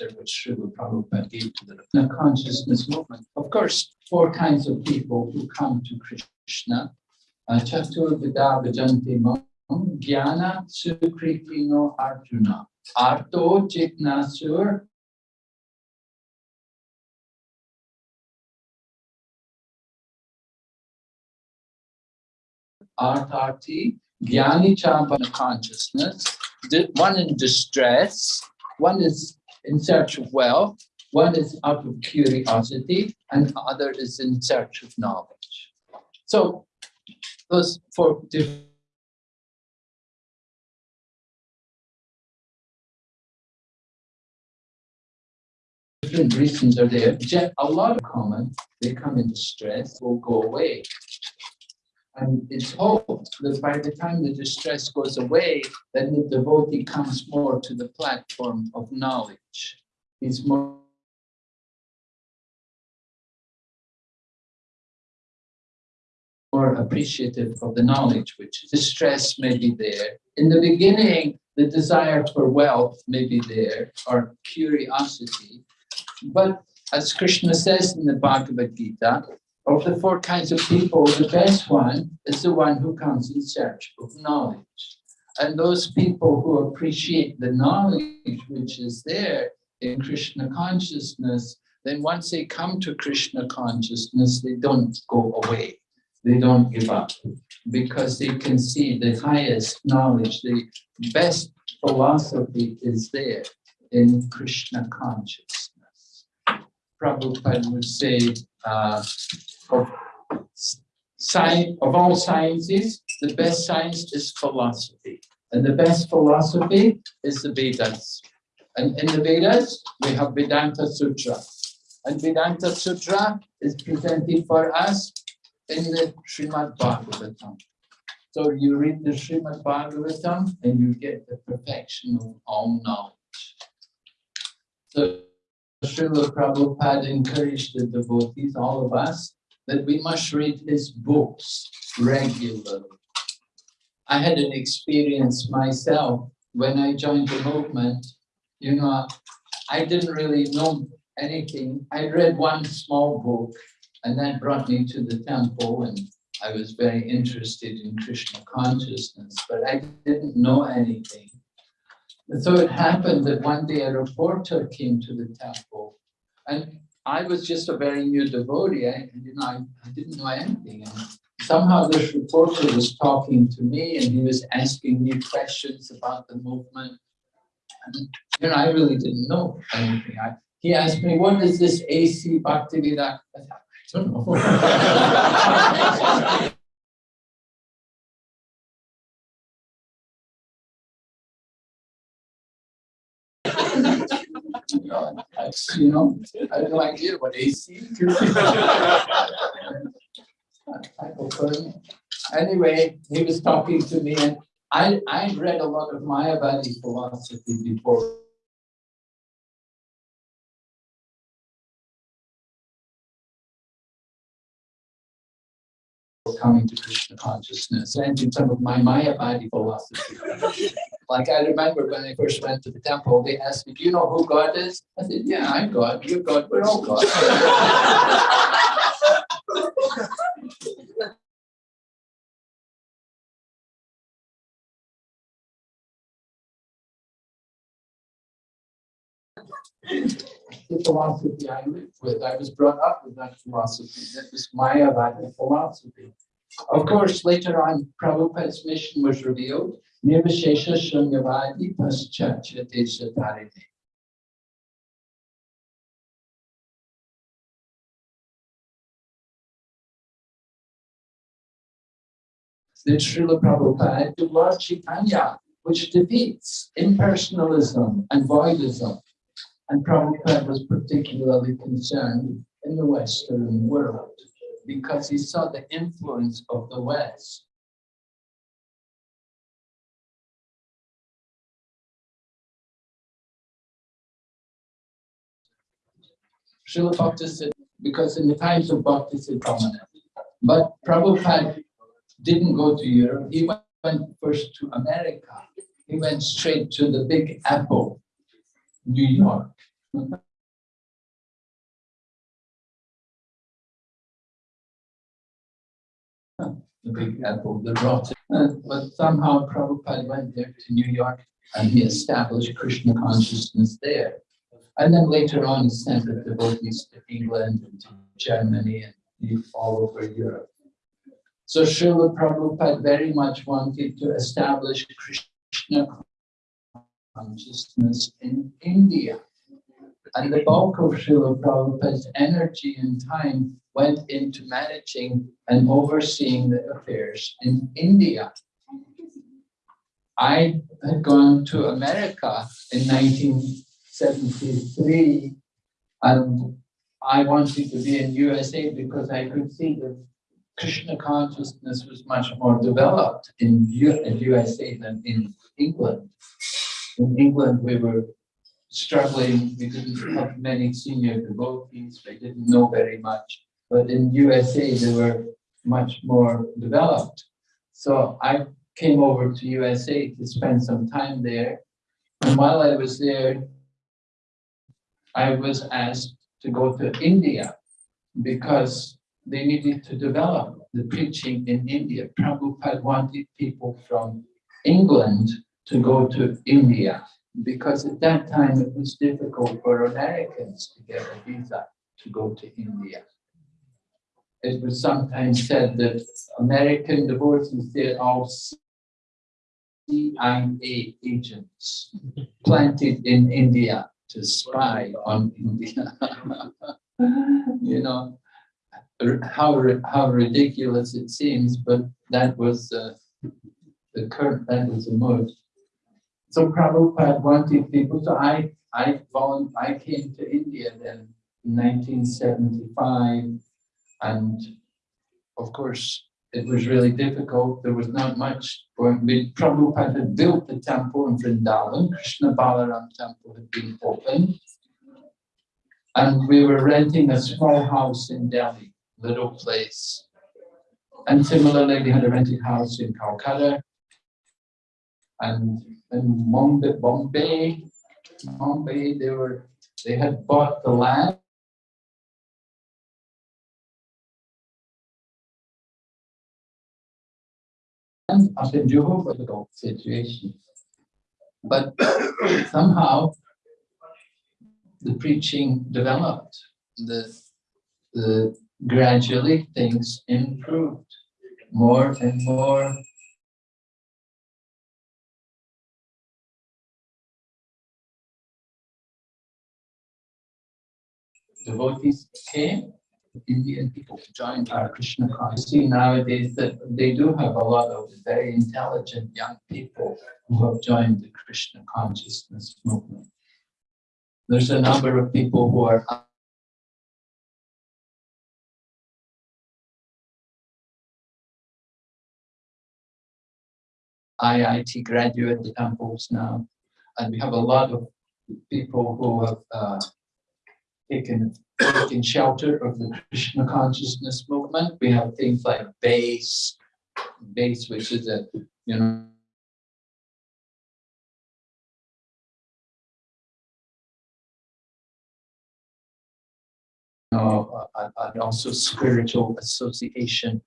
Which Srila Prabhupada gave to the consciousness movement. Of course, four kinds of people who come to Krishna. Uh, Chatur Vida Vajanti Jnana Arjuna. Arto Jijnasur Arthati, Jnani Champana consciousness, one in distress, one is in search of wealth, one is out of curiosity, and other is in search of knowledge. So those four different reasons are there. A lot of common, they come in stress, will go away. And it's hoped that by the time the distress goes away, then the devotee comes more to the platform of knowledge. He's more more appreciative of the knowledge, which distress may be there. In the beginning, the desire for wealth may be there, or curiosity. But as Krishna says in the Bhagavad Gita, of the four kinds of people, the best one is the one who comes in search of knowledge. And those people who appreciate the knowledge which is there in Krishna consciousness, then once they come to Krishna consciousness, they don't go away. They don't give up because they can see the highest knowledge, the best philosophy is there in Krishna consciousness. Prabhupada would say, uh, of, science, of all sciences, the best science is philosophy. And the best philosophy is the Vedas. And in the Vedas, we have Vedanta Sutra. And Vedanta Sutra is presented for us in the Srimad Bhagavatam. So you read the Srimad Bhagavatam and you get the perfection of all knowledge. So Srila Prabhupada encouraged the devotees, all of us, that we must read his books regularly. I had an experience myself when I joined the movement. You know, I didn't really know anything. I read one small book and that brought me to the temple and I was very interested in Krishna consciousness, but I didn't know anything. So it happened that one day a reporter came to the temple and I was just a very new devotee. I, you know, I, I didn't know anything. And somehow this reporter was talking to me and he was asking me questions about the movement. And, you know, I really didn't know anything. I, he asked me, what is this AC Bhaktivedanta? I don't know. [laughs] You know, I, you know, I had no idea what AC. Anyway, he was talking to me and I, I read a lot of Mayavadi philosophy before coming to Krishna consciousness and in some of my Mayavadi philosophy. [laughs] Like I remember when I first went to the temple, they asked me, do you know who God is? I said, yeah, I'm God, you're God, we're all God. the philosophy I lived with. I was brought up with that philosophy. That was Mayavadi philosophy. Of course, later on, Prabhupada's mission was revealed. Nirvishesha Shunyavadi Paschatya Deshatarine. The Srila Prabhupada to Lord which defeats impersonalism and voidism. And Prabhupada was particularly concerned in the Western world because he saw the influence of the West. Srila Bhakti because in the times of Bhakti prominent. But Prabhupada didn't go to Europe. He went first to America. He went straight to the Big Apple, New York. the Big Apple, the rot. Uh, but somehow Prabhupada went there to New York and he established Krishna consciousness there. And then later on, he sent the devotees to England and to Germany and all over Europe. So Srila Prabhupada very much wanted to establish Krishna consciousness in India. And the bulk of Srila Prabhupada's energy and time went into managing and overseeing the affairs in India. I had gone to America in 1973 and I wanted to be in USA because I could see that Krishna consciousness was much more developed in, in USA than in England. In England, we were struggling. We didn't have many senior devotees. We didn't know very much. But in USA, they were much more developed. So I came over to USA to spend some time there. And while I was there, I was asked to go to India because they needed to develop the preaching in India. Prabhupada wanted people from England to go to India because at that time it was difficult for Americans to get a visa to go to India. It was sometimes said that American devotees, they're all CIA agents planted in India to spy on India. [laughs] You know, how, how ridiculous it seems, but that was uh, the current, that was the mode. So Prabhupada wanted people, so I, I I came to India then in nineteen seventy-five. And of course, it was really difficult. There was not much Prabhupada had built the temple in Vrindavan. Krishna Balaram temple had been opened. And we were renting a small house in Delhi, little place. And similarly, we had a rented house in Calcutta. And in Bombay, Bombay, they were, they had bought the land. Up in Juhu, situation. But [coughs] somehow the preaching developed, the, the gradually things improved more and more. Devotees came, Indian people to join our Krishna consciousness. See nowadays that they do have a lot of very intelligent young people who have joined the Krishna consciousness movement. There's a number of people who are IIT graduate temples now, and we have a lot of people who have uh, taken shelter of the Krishna consciousness movement. We have things like base, base, which is a you know and also spiritual association.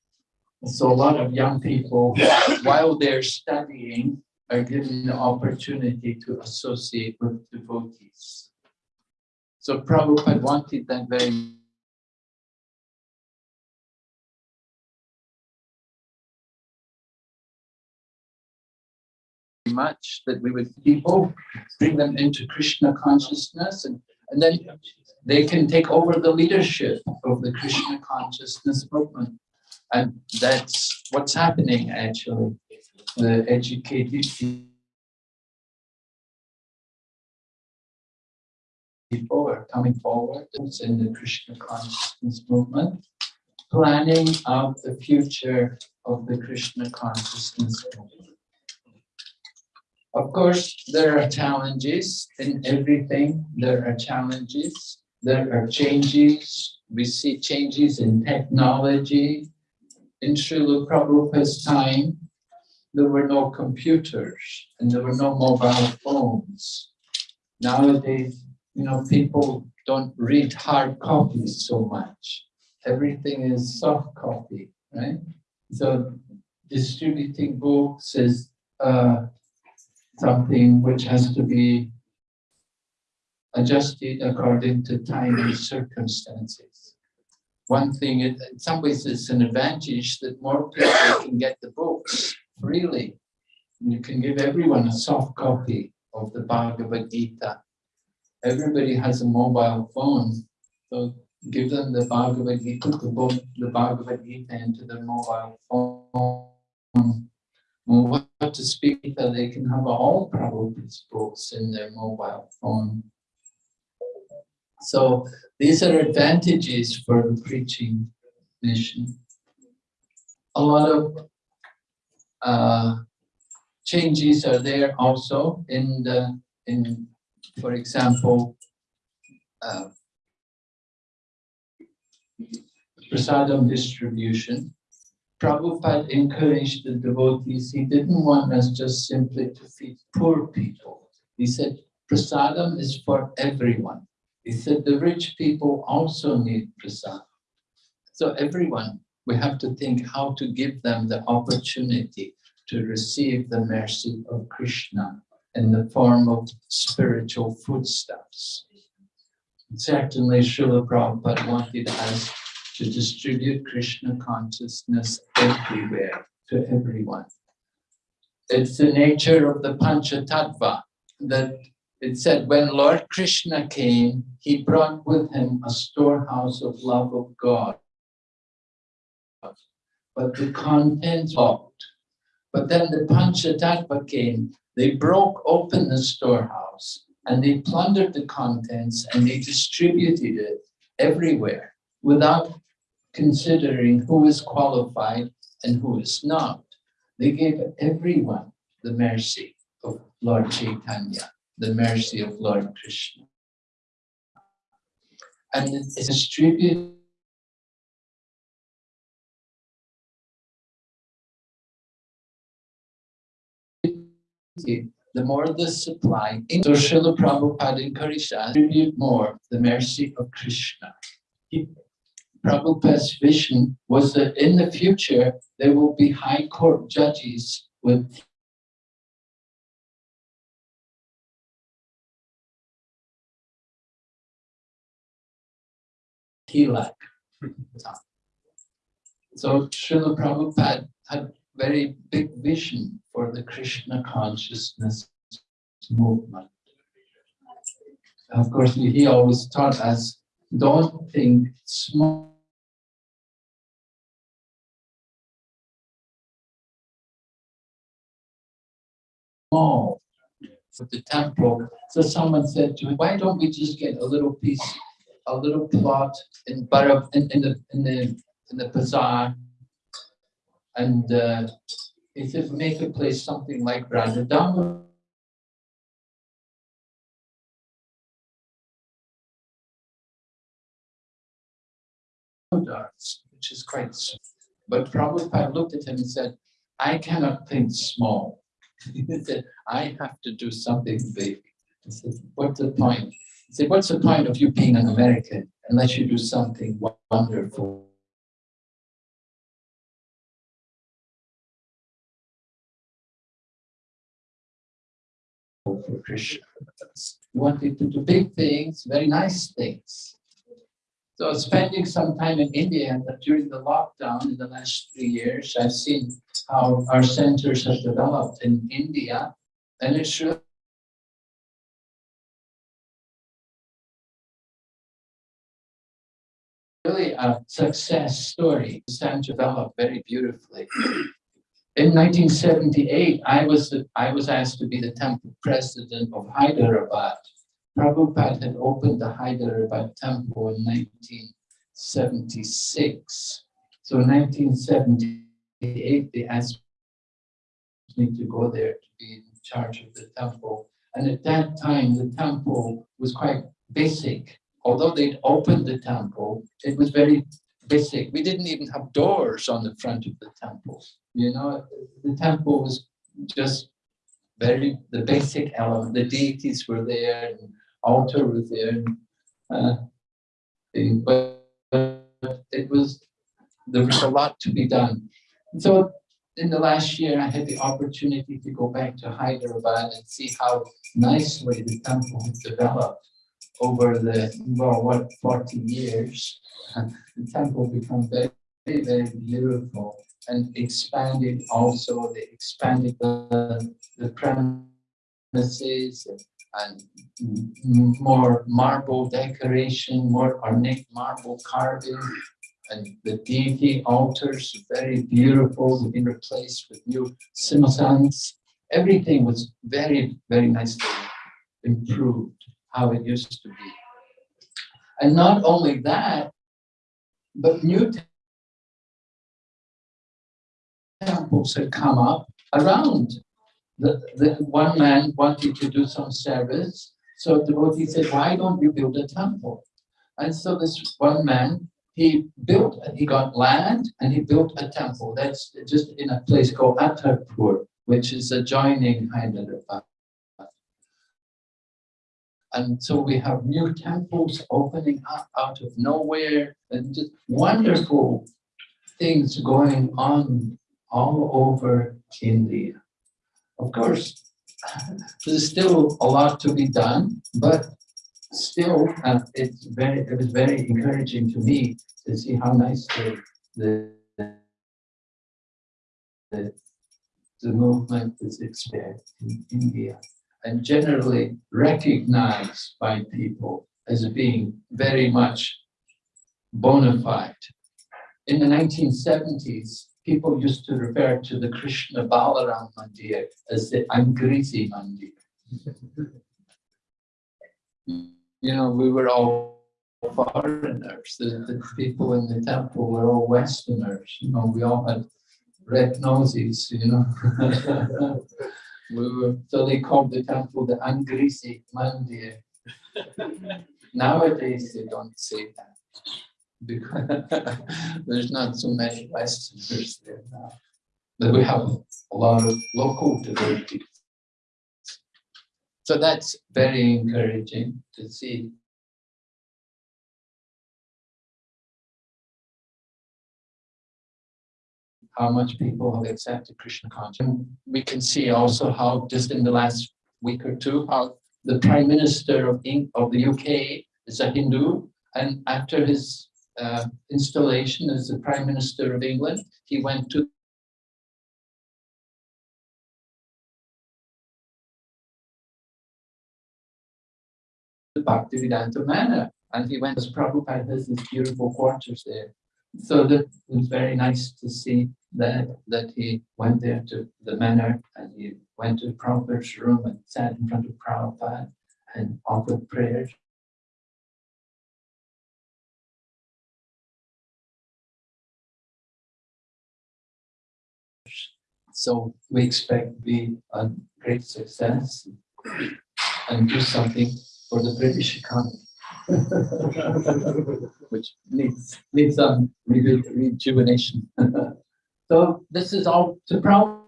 So a lot of young people, while they're studying, are given the opportunity to associate with devotees. So Prabhupada wanted that very much that we would people bring them into Krishna consciousness and, and then they can take over the leadership of the Krishna consciousness movement. And that's what's happening actually. The educated people are coming forward in the Krishna consciousness movement, planning out the future of the Krishna consciousness movement. Of course, there are challenges in everything. There are challenges. There are changes. We see changes in technology. In Srila Prabhupada's time, there were no computers and there were no mobile phones. Nowadays, you know, people don't read hard copies so much. Everything is soft copy, right? So distributing books is uh, something which has to be adjusted according to time and circumstances. One thing, in some ways, it's an advantage that more people can get the books freely. You can give everyone a soft copy of the Bhagavad Gita. Everybody has a mobile phone, so give them the Bhagavad Gita, the book, the Bhagavad Gita into their mobile phone. Well, what to speak that they can have all Prabhupada's books in their mobile phone. So these are advantages for the preaching mission. A lot of uh, changes are there also in the, in, for example, uh, prasadam distribution. Prabhupada encouraged the devotees, he didn't want us just simply to feed poor people. He said, prasadam is for everyone. He said, the rich people also need prasadam. So everyone, we have to think how to give them the opportunity to receive the mercy of Krishna in the form of spiritual foodstuffs. Certainly, Srila Prabhupada wanted us to distribute Krishna consciousness everywhere to everyone. it's the nature of the Panchatattva that it said when Lord Krishna came, he brought with him a storehouse of love of God. But the contents locked. But then the Panchatattva came, they broke open the storehouse and they plundered the contents and they distributed it everywhere without considering who is qualified and who is not. They gave everyone the mercy of Lord Chaitanya, the mercy of Lord Krishna. And distributed the more the supply, so Srila Prabhupada encouraged us to distribute more the mercy of Krishna. Prabhupada's vision was that in the future, there will be high court judges with tilak. So Srila Prabhupada had very big vision for the Krishna consciousness movement. Of course, he always taught us, don't think small. Small for the temple. So someone said to him, why don't we just get a little piece, a little plot in in, in the, in the, in the bazaar and uh, said, make a place something like Radha which is quite. But Prabhupada looked at him and said, I cannot think small. [laughs] He said, I have to do something big. He said, what's the point? He said, what's the point of you being an American unless you do something wonderful? For Krishna. We wanted to do big things, very nice things. So spending some time in India during the lockdown in the last three years, I've seen how our centers have developed in India and it's really really a success story. The center developed very beautifully. In 1978, I was, I was asked to be the temple president of Hyderabad. Prabhupada had opened the Hyderabad temple in 1976. So in 1978, they asked me to go there to be in charge of the temple. And at that time, the temple was quite basic. Although they'd opened the temple, it was very basic. We didn't even have doors on the front of the temple. You know, the temple was just very, the basic element, the deities were there, and altar was there. and, uh, But it was, there was a lot to be done. So in the last year, I had the opportunity to go back to Hyderabad and see how nicely the temple had developed over the, well, what, 40 years. [laughs] The temple become very, very beautiful and expanded also, they expanded the, the premises and more marble decoration, more ornate marble carving. And the deity altars, very beautiful, have been replaced with new simhasans. Everything was very, very nicely improved, how it used to be. And not only that, but new temples had come up around. The, the one man wanted to do some service, so the devotee said, why don't you build a temple? And so this one man, he built, he got land and he built a temple. That's just in a place called Attapur, which is adjoining Hyderabad. And so we have new temples opening up out of nowhere and just wonderful things going on all over India. Of course, there's still a lot to be done, but still, uh, it's very, it was very encouraging to me to see how nicely the, the, the the movement is expanding in India and generally recognized by people as being very much bona fide. In the 1970s, people used to refer to the Krishna Balaram Mandir as the Angrezi Mandir. You know, we were all foreigners. The, the people in the temple were all Westerners. You know, we all had red noses, you know. [laughs] we were, so they called the temple the Angrezi Mandir. [laughs] Nowadays, they don't say that because [laughs] there's not so many Westerners there now. But we have a lot of local devotees. So that's very encouraging to see. How much people have accepted Krishna consciousness. We can see also how just in the last week or two, how the Prime Minister of, of the UK is a Hindu, and after his uh, installation as the Prime Minister of England, he went to the Bhaktivedanta Manor, and he went as Prabhupada has his beautiful quarters there. So that was very nice to see that that he went there to the manor and he went to Prabhupada's room and sat in front of Prabhupada and offered prayers. So we expect to be a great success and do something for the British economy. [laughs] Which needs, needs some reju- rejuvenation. [laughs] So this is all to proud.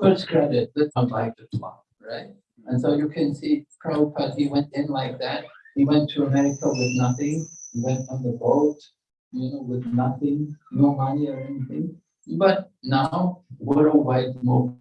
First credit, that's not like the plot, right? And so you can see Prabhupada, he went in like that. He went to America with nothing. He went on the boat, you know, with nothing, no money or anything. But now worldwide mo-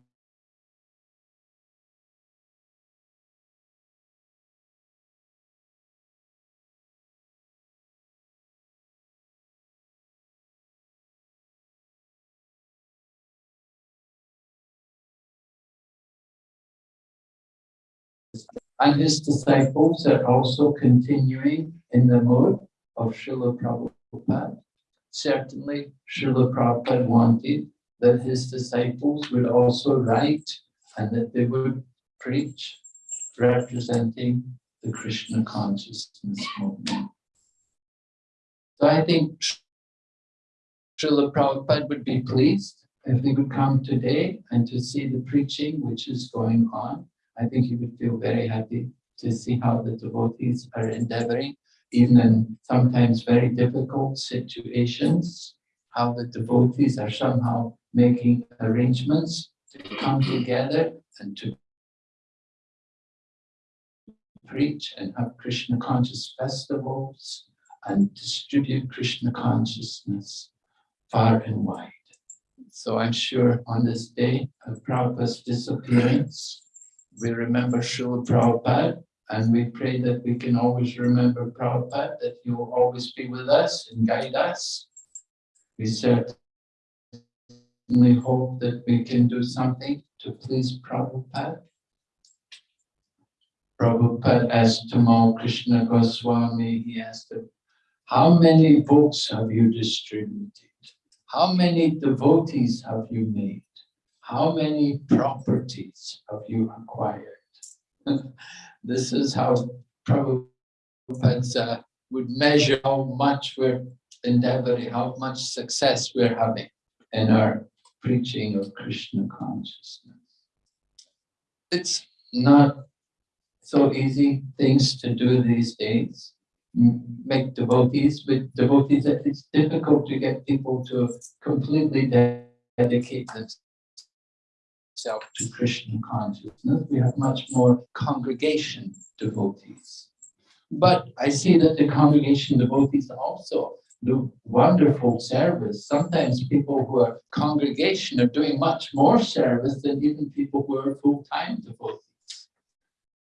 And his disciples are also continuing in the mode of Srila Prabhupada. Certainly, Srila Prabhupada wanted that his disciples would also write and that they would preach representing the Krishna consciousness movement. So I think Srila Prabhupada would be pleased if they would come today and to see the preaching which is going on. I think he would feel very happy to see how the devotees are endeavoring, even in sometimes very difficult situations, how the devotees are somehow making arrangements to come together and to preach and have Krishna conscious festivals and distribute Krishna consciousness far and wide. So I'm sure on this day of Prabhupada's disappearance, we remember Srila Prabhupada and we pray that we can always remember Prabhupada, that he will always be with us and guide us. We certainly hope that we can do something to please Prabhupada. Prabhupada asked Tamal Krishna Goswami, he asked him, how many books have you distributed? How many devotees have you made? How many properties have you acquired? [laughs] this is how Prabhupada would measure how much we're endeavoring, how much success we're having in our preaching of Krishna consciousness. It's not so easy things to do these days. Make devotees, but devotees, it's difficult to get people to completely de- dedicate themselves to Krishna consciousness. We have much more congregation devotees. But I see that the congregation devotees also do wonderful service. Sometimes people who are congregation are doing much more service than even people who are full-time devotees.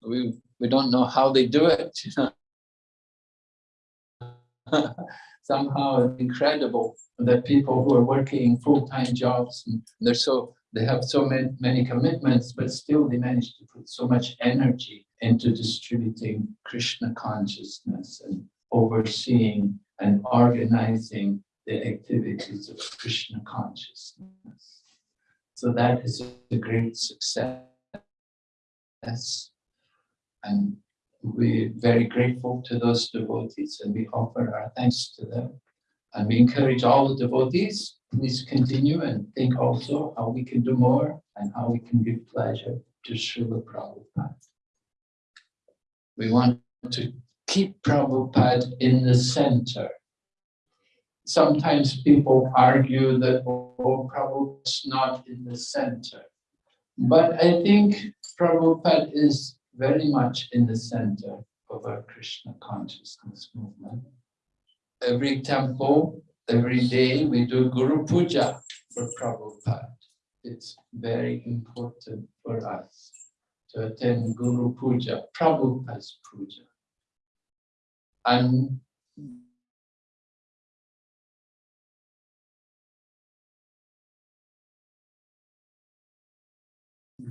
We, we don't know how they do it. [laughs] Somehow it's incredible that people who are working full-time jobs and they're so, they have so many, many commitments, but still they manage to put so much energy into distributing Krishna consciousness and overseeing and organizing the activities of Krishna consciousness. So that is a great success. And we're very grateful to those devotees and we offer our thanks to them. And we encourage all the devotees, please continue and think also how we can do more and how we can give pleasure to Srila Prabhupada. We want to keep Prabhupada in the center. Sometimes people argue that, oh, Prabhupada's not in the center. But I think Prabhupada is very much in the center of our Krishna consciousness movement. Every temple, every day we do Guru Puja for Prabhupada. It's very important for us to attend Guru Puja, Prabhupada's Puja. And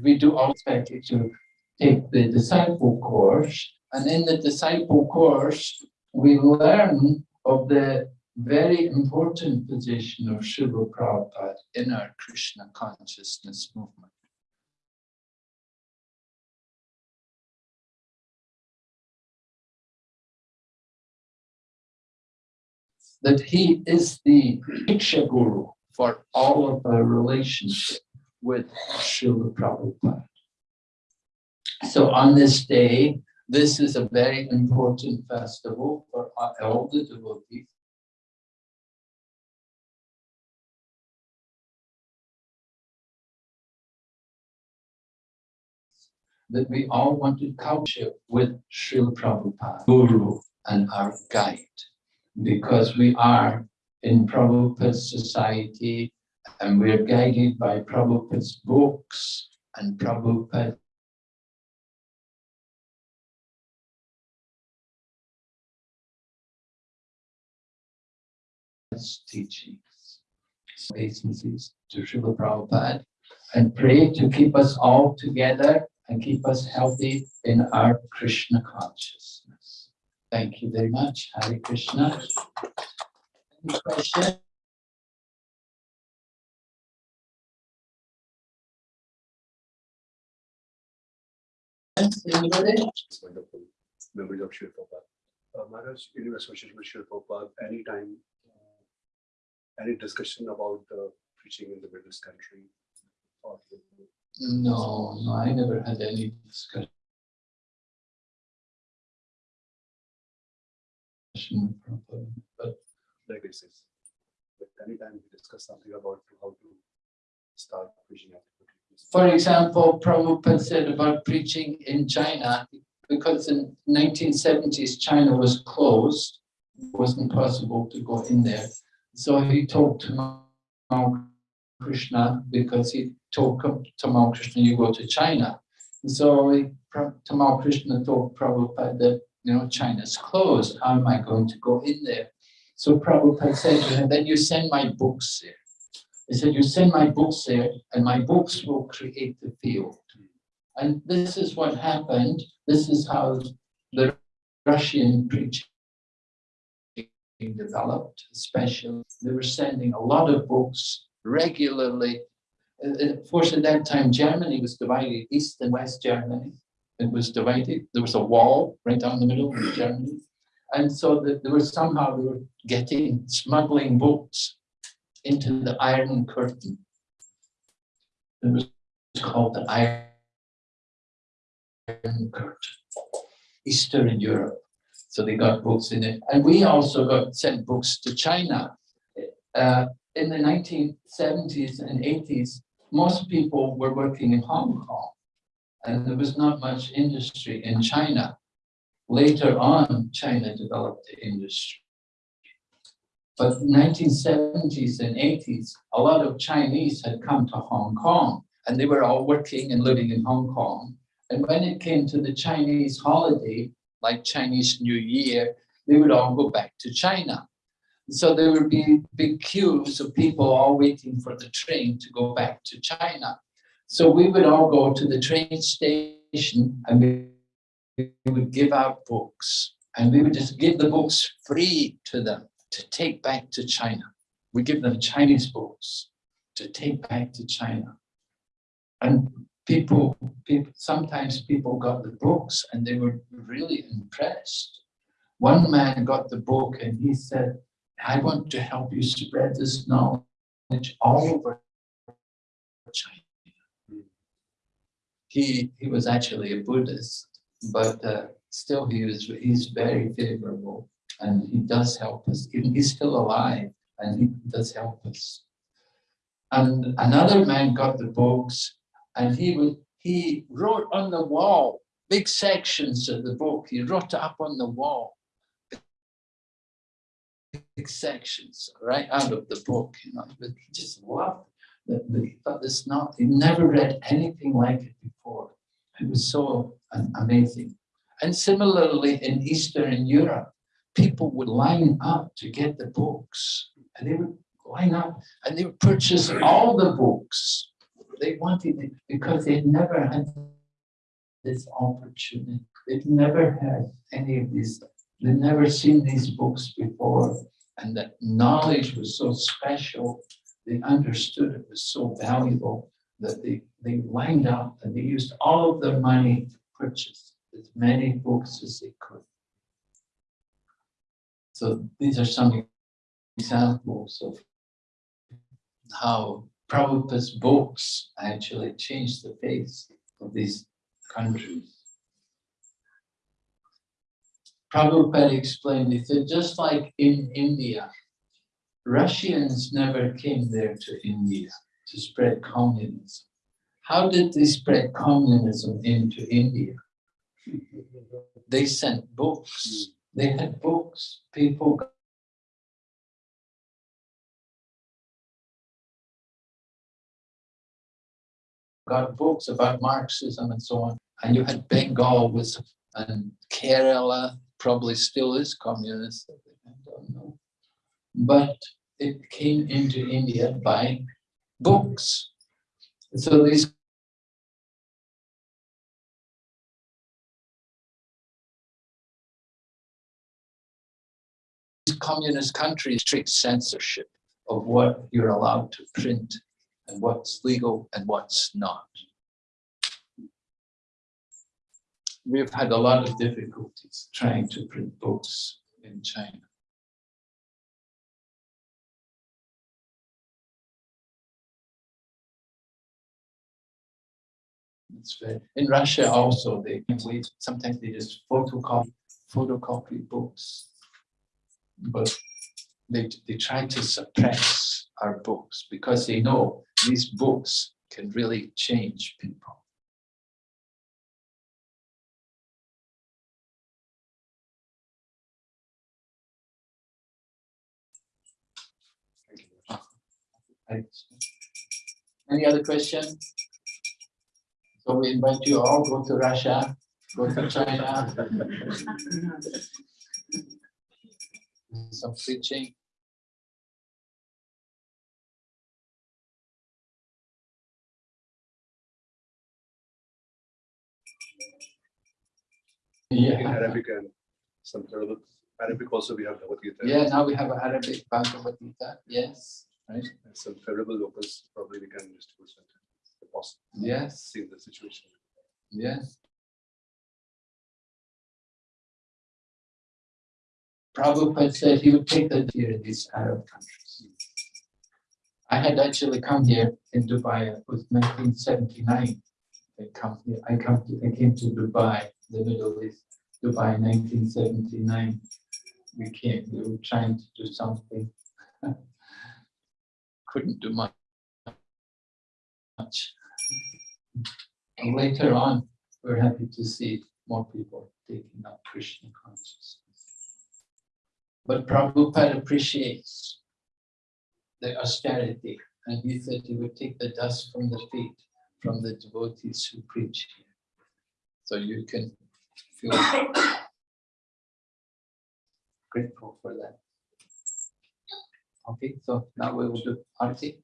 we do also to take the disciple course. And in the disciple course, we learn of the very important position of Srila Prabhupada in our Krishna consciousness movement. That he is the Diksha Guru for all of our relationship with Srila Prabhupada. So on this day, this is a very important festival for all the devotees. That we all want to culture with Srila Prabhupada, Guru and our guide, because we are in Prabhupada's society and we're guided by Prabhupada's books and Prabhupada teachings, obeisances to Srila Prabhupada, and pray to keep us all together and keep us healthy in our Krishna consciousness. Thank you very much. Hare Krishna. Any questions? Anybody? Wonderful. Memories of Srila Prabhupada. Uh, Maharaj, in association with Srila Prabhupada, anytime, uh, any discussion about the preaching in the East country? or No, no, I never had any discussion. But like this is. But anytime we discuss something about how to start preaching. For example, Prabhupada said about preaching in China, because in nineteen seventies, China was closed, it wasn't possible to go in there. So he told Tamal Krishna, because he told Tamal Krishna, you go to China. And So Tamal Krishna told Prabhupada that, you know, China's closed, how am I going to go in there? So Prabhupada said to him, then you send my books there. He said, you send my books there and my books will create the field. And this is what happened. This is how the Russian preaching developed, especially. They were sending a lot of books regularly. Of course, at that time, Germany was divided, East and West Germany. It was divided. There was a wall right down the middle of Germany. And so that there was somehow they were getting, smuggling books into the Iron Curtain. It was called the Iron Curtain, Eastern Europe. So they got books in it. And we also got sent books to China. Uh, in the nineteen seventies and eighties, most people were working in Hong Kong. And there was not much industry in China. Later on, China developed the industry. But nineteen seventies and eighties, a lot of Chinese had come to Hong Kong and they were all working and living in Hong Kong. And when it came to the Chinese holiday, like Chinese New Year, they would all go back to China. So there would be big queues of people all waiting for the train to go back to China. So we would all go to the train station and we we would give out books and we would just give the books free to them to take back to China. We give them Chinese books to take back to China. And people, people, sometimes people got the books and they were really impressed. One man got the book and he said, I want to help you spread this knowledge all over China. He, he was actually a Buddhist, but uh, still he was, he's very favorable and he does help us. He's still alive and he does help us. And another man got the books and he was, he wrote on the wall, big sections of the book. He wrote it up on the wall. Sections right out of the book, you know, but he just loved that. that He thought this not, he never read anything like it before. It was so amazing. And similarly in Eastern Europe, people would line up to get the books and they would line up and they would purchase all the books. They wanted it because they'd never had this opportunity. They'd never had any of these, they'd never seen these books before. And that knowledge was so special. They understood it was so valuable that they, they lined up and they used all of their money to purchase as many books as they could. So these are some examples of how Prabhupada's books actually changed the face of these countries. Prabhupada explained, he said, just like in India, Russians never came there to India to spread communism. How did they spread communism into India? They sent books. They had books. People got books about Marxism and so on. And you had Bengal was, and Kerala probably still is communist. I don't know. But it came into India by books. So these communist countries strict censorship of what you're allowed to print and what's legal and what's not. We've had a lot of difficulties trying to print books in China. In Russia also, they we sometimes they just photocopy photocopy books. But they they try to suppress our books because they know these books can really change people. Any other question? So we invite you all, go to Russia, go to China. [laughs] Some preaching. In Yeah, Arabic and some Arabic, Arabic also we have Bhagavad Gita. yeah, now we have Arabic Bhagavad Gita, yes, right, And some favorable locals, probably we can distribute some. if possible, yes, See the situation. yes. Prabhupada said he would take the here in these Arab countries. I had actually come here in Dubai, it was nineteen seventy-nine. I come here, I come to, I came to Dubai, the Middle East, Dubai nineteen seventy-nine. We came, we were trying to do something. [laughs] Couldn't do much. And later on, we're happy to see more people taking up Krishna consciousness. But Prabhupada appreciates the austerity, and he said he would take the dust from the feet from the devotees who preach here. So you can feel [coughs] grateful for that. Okay, so now we will do Arti.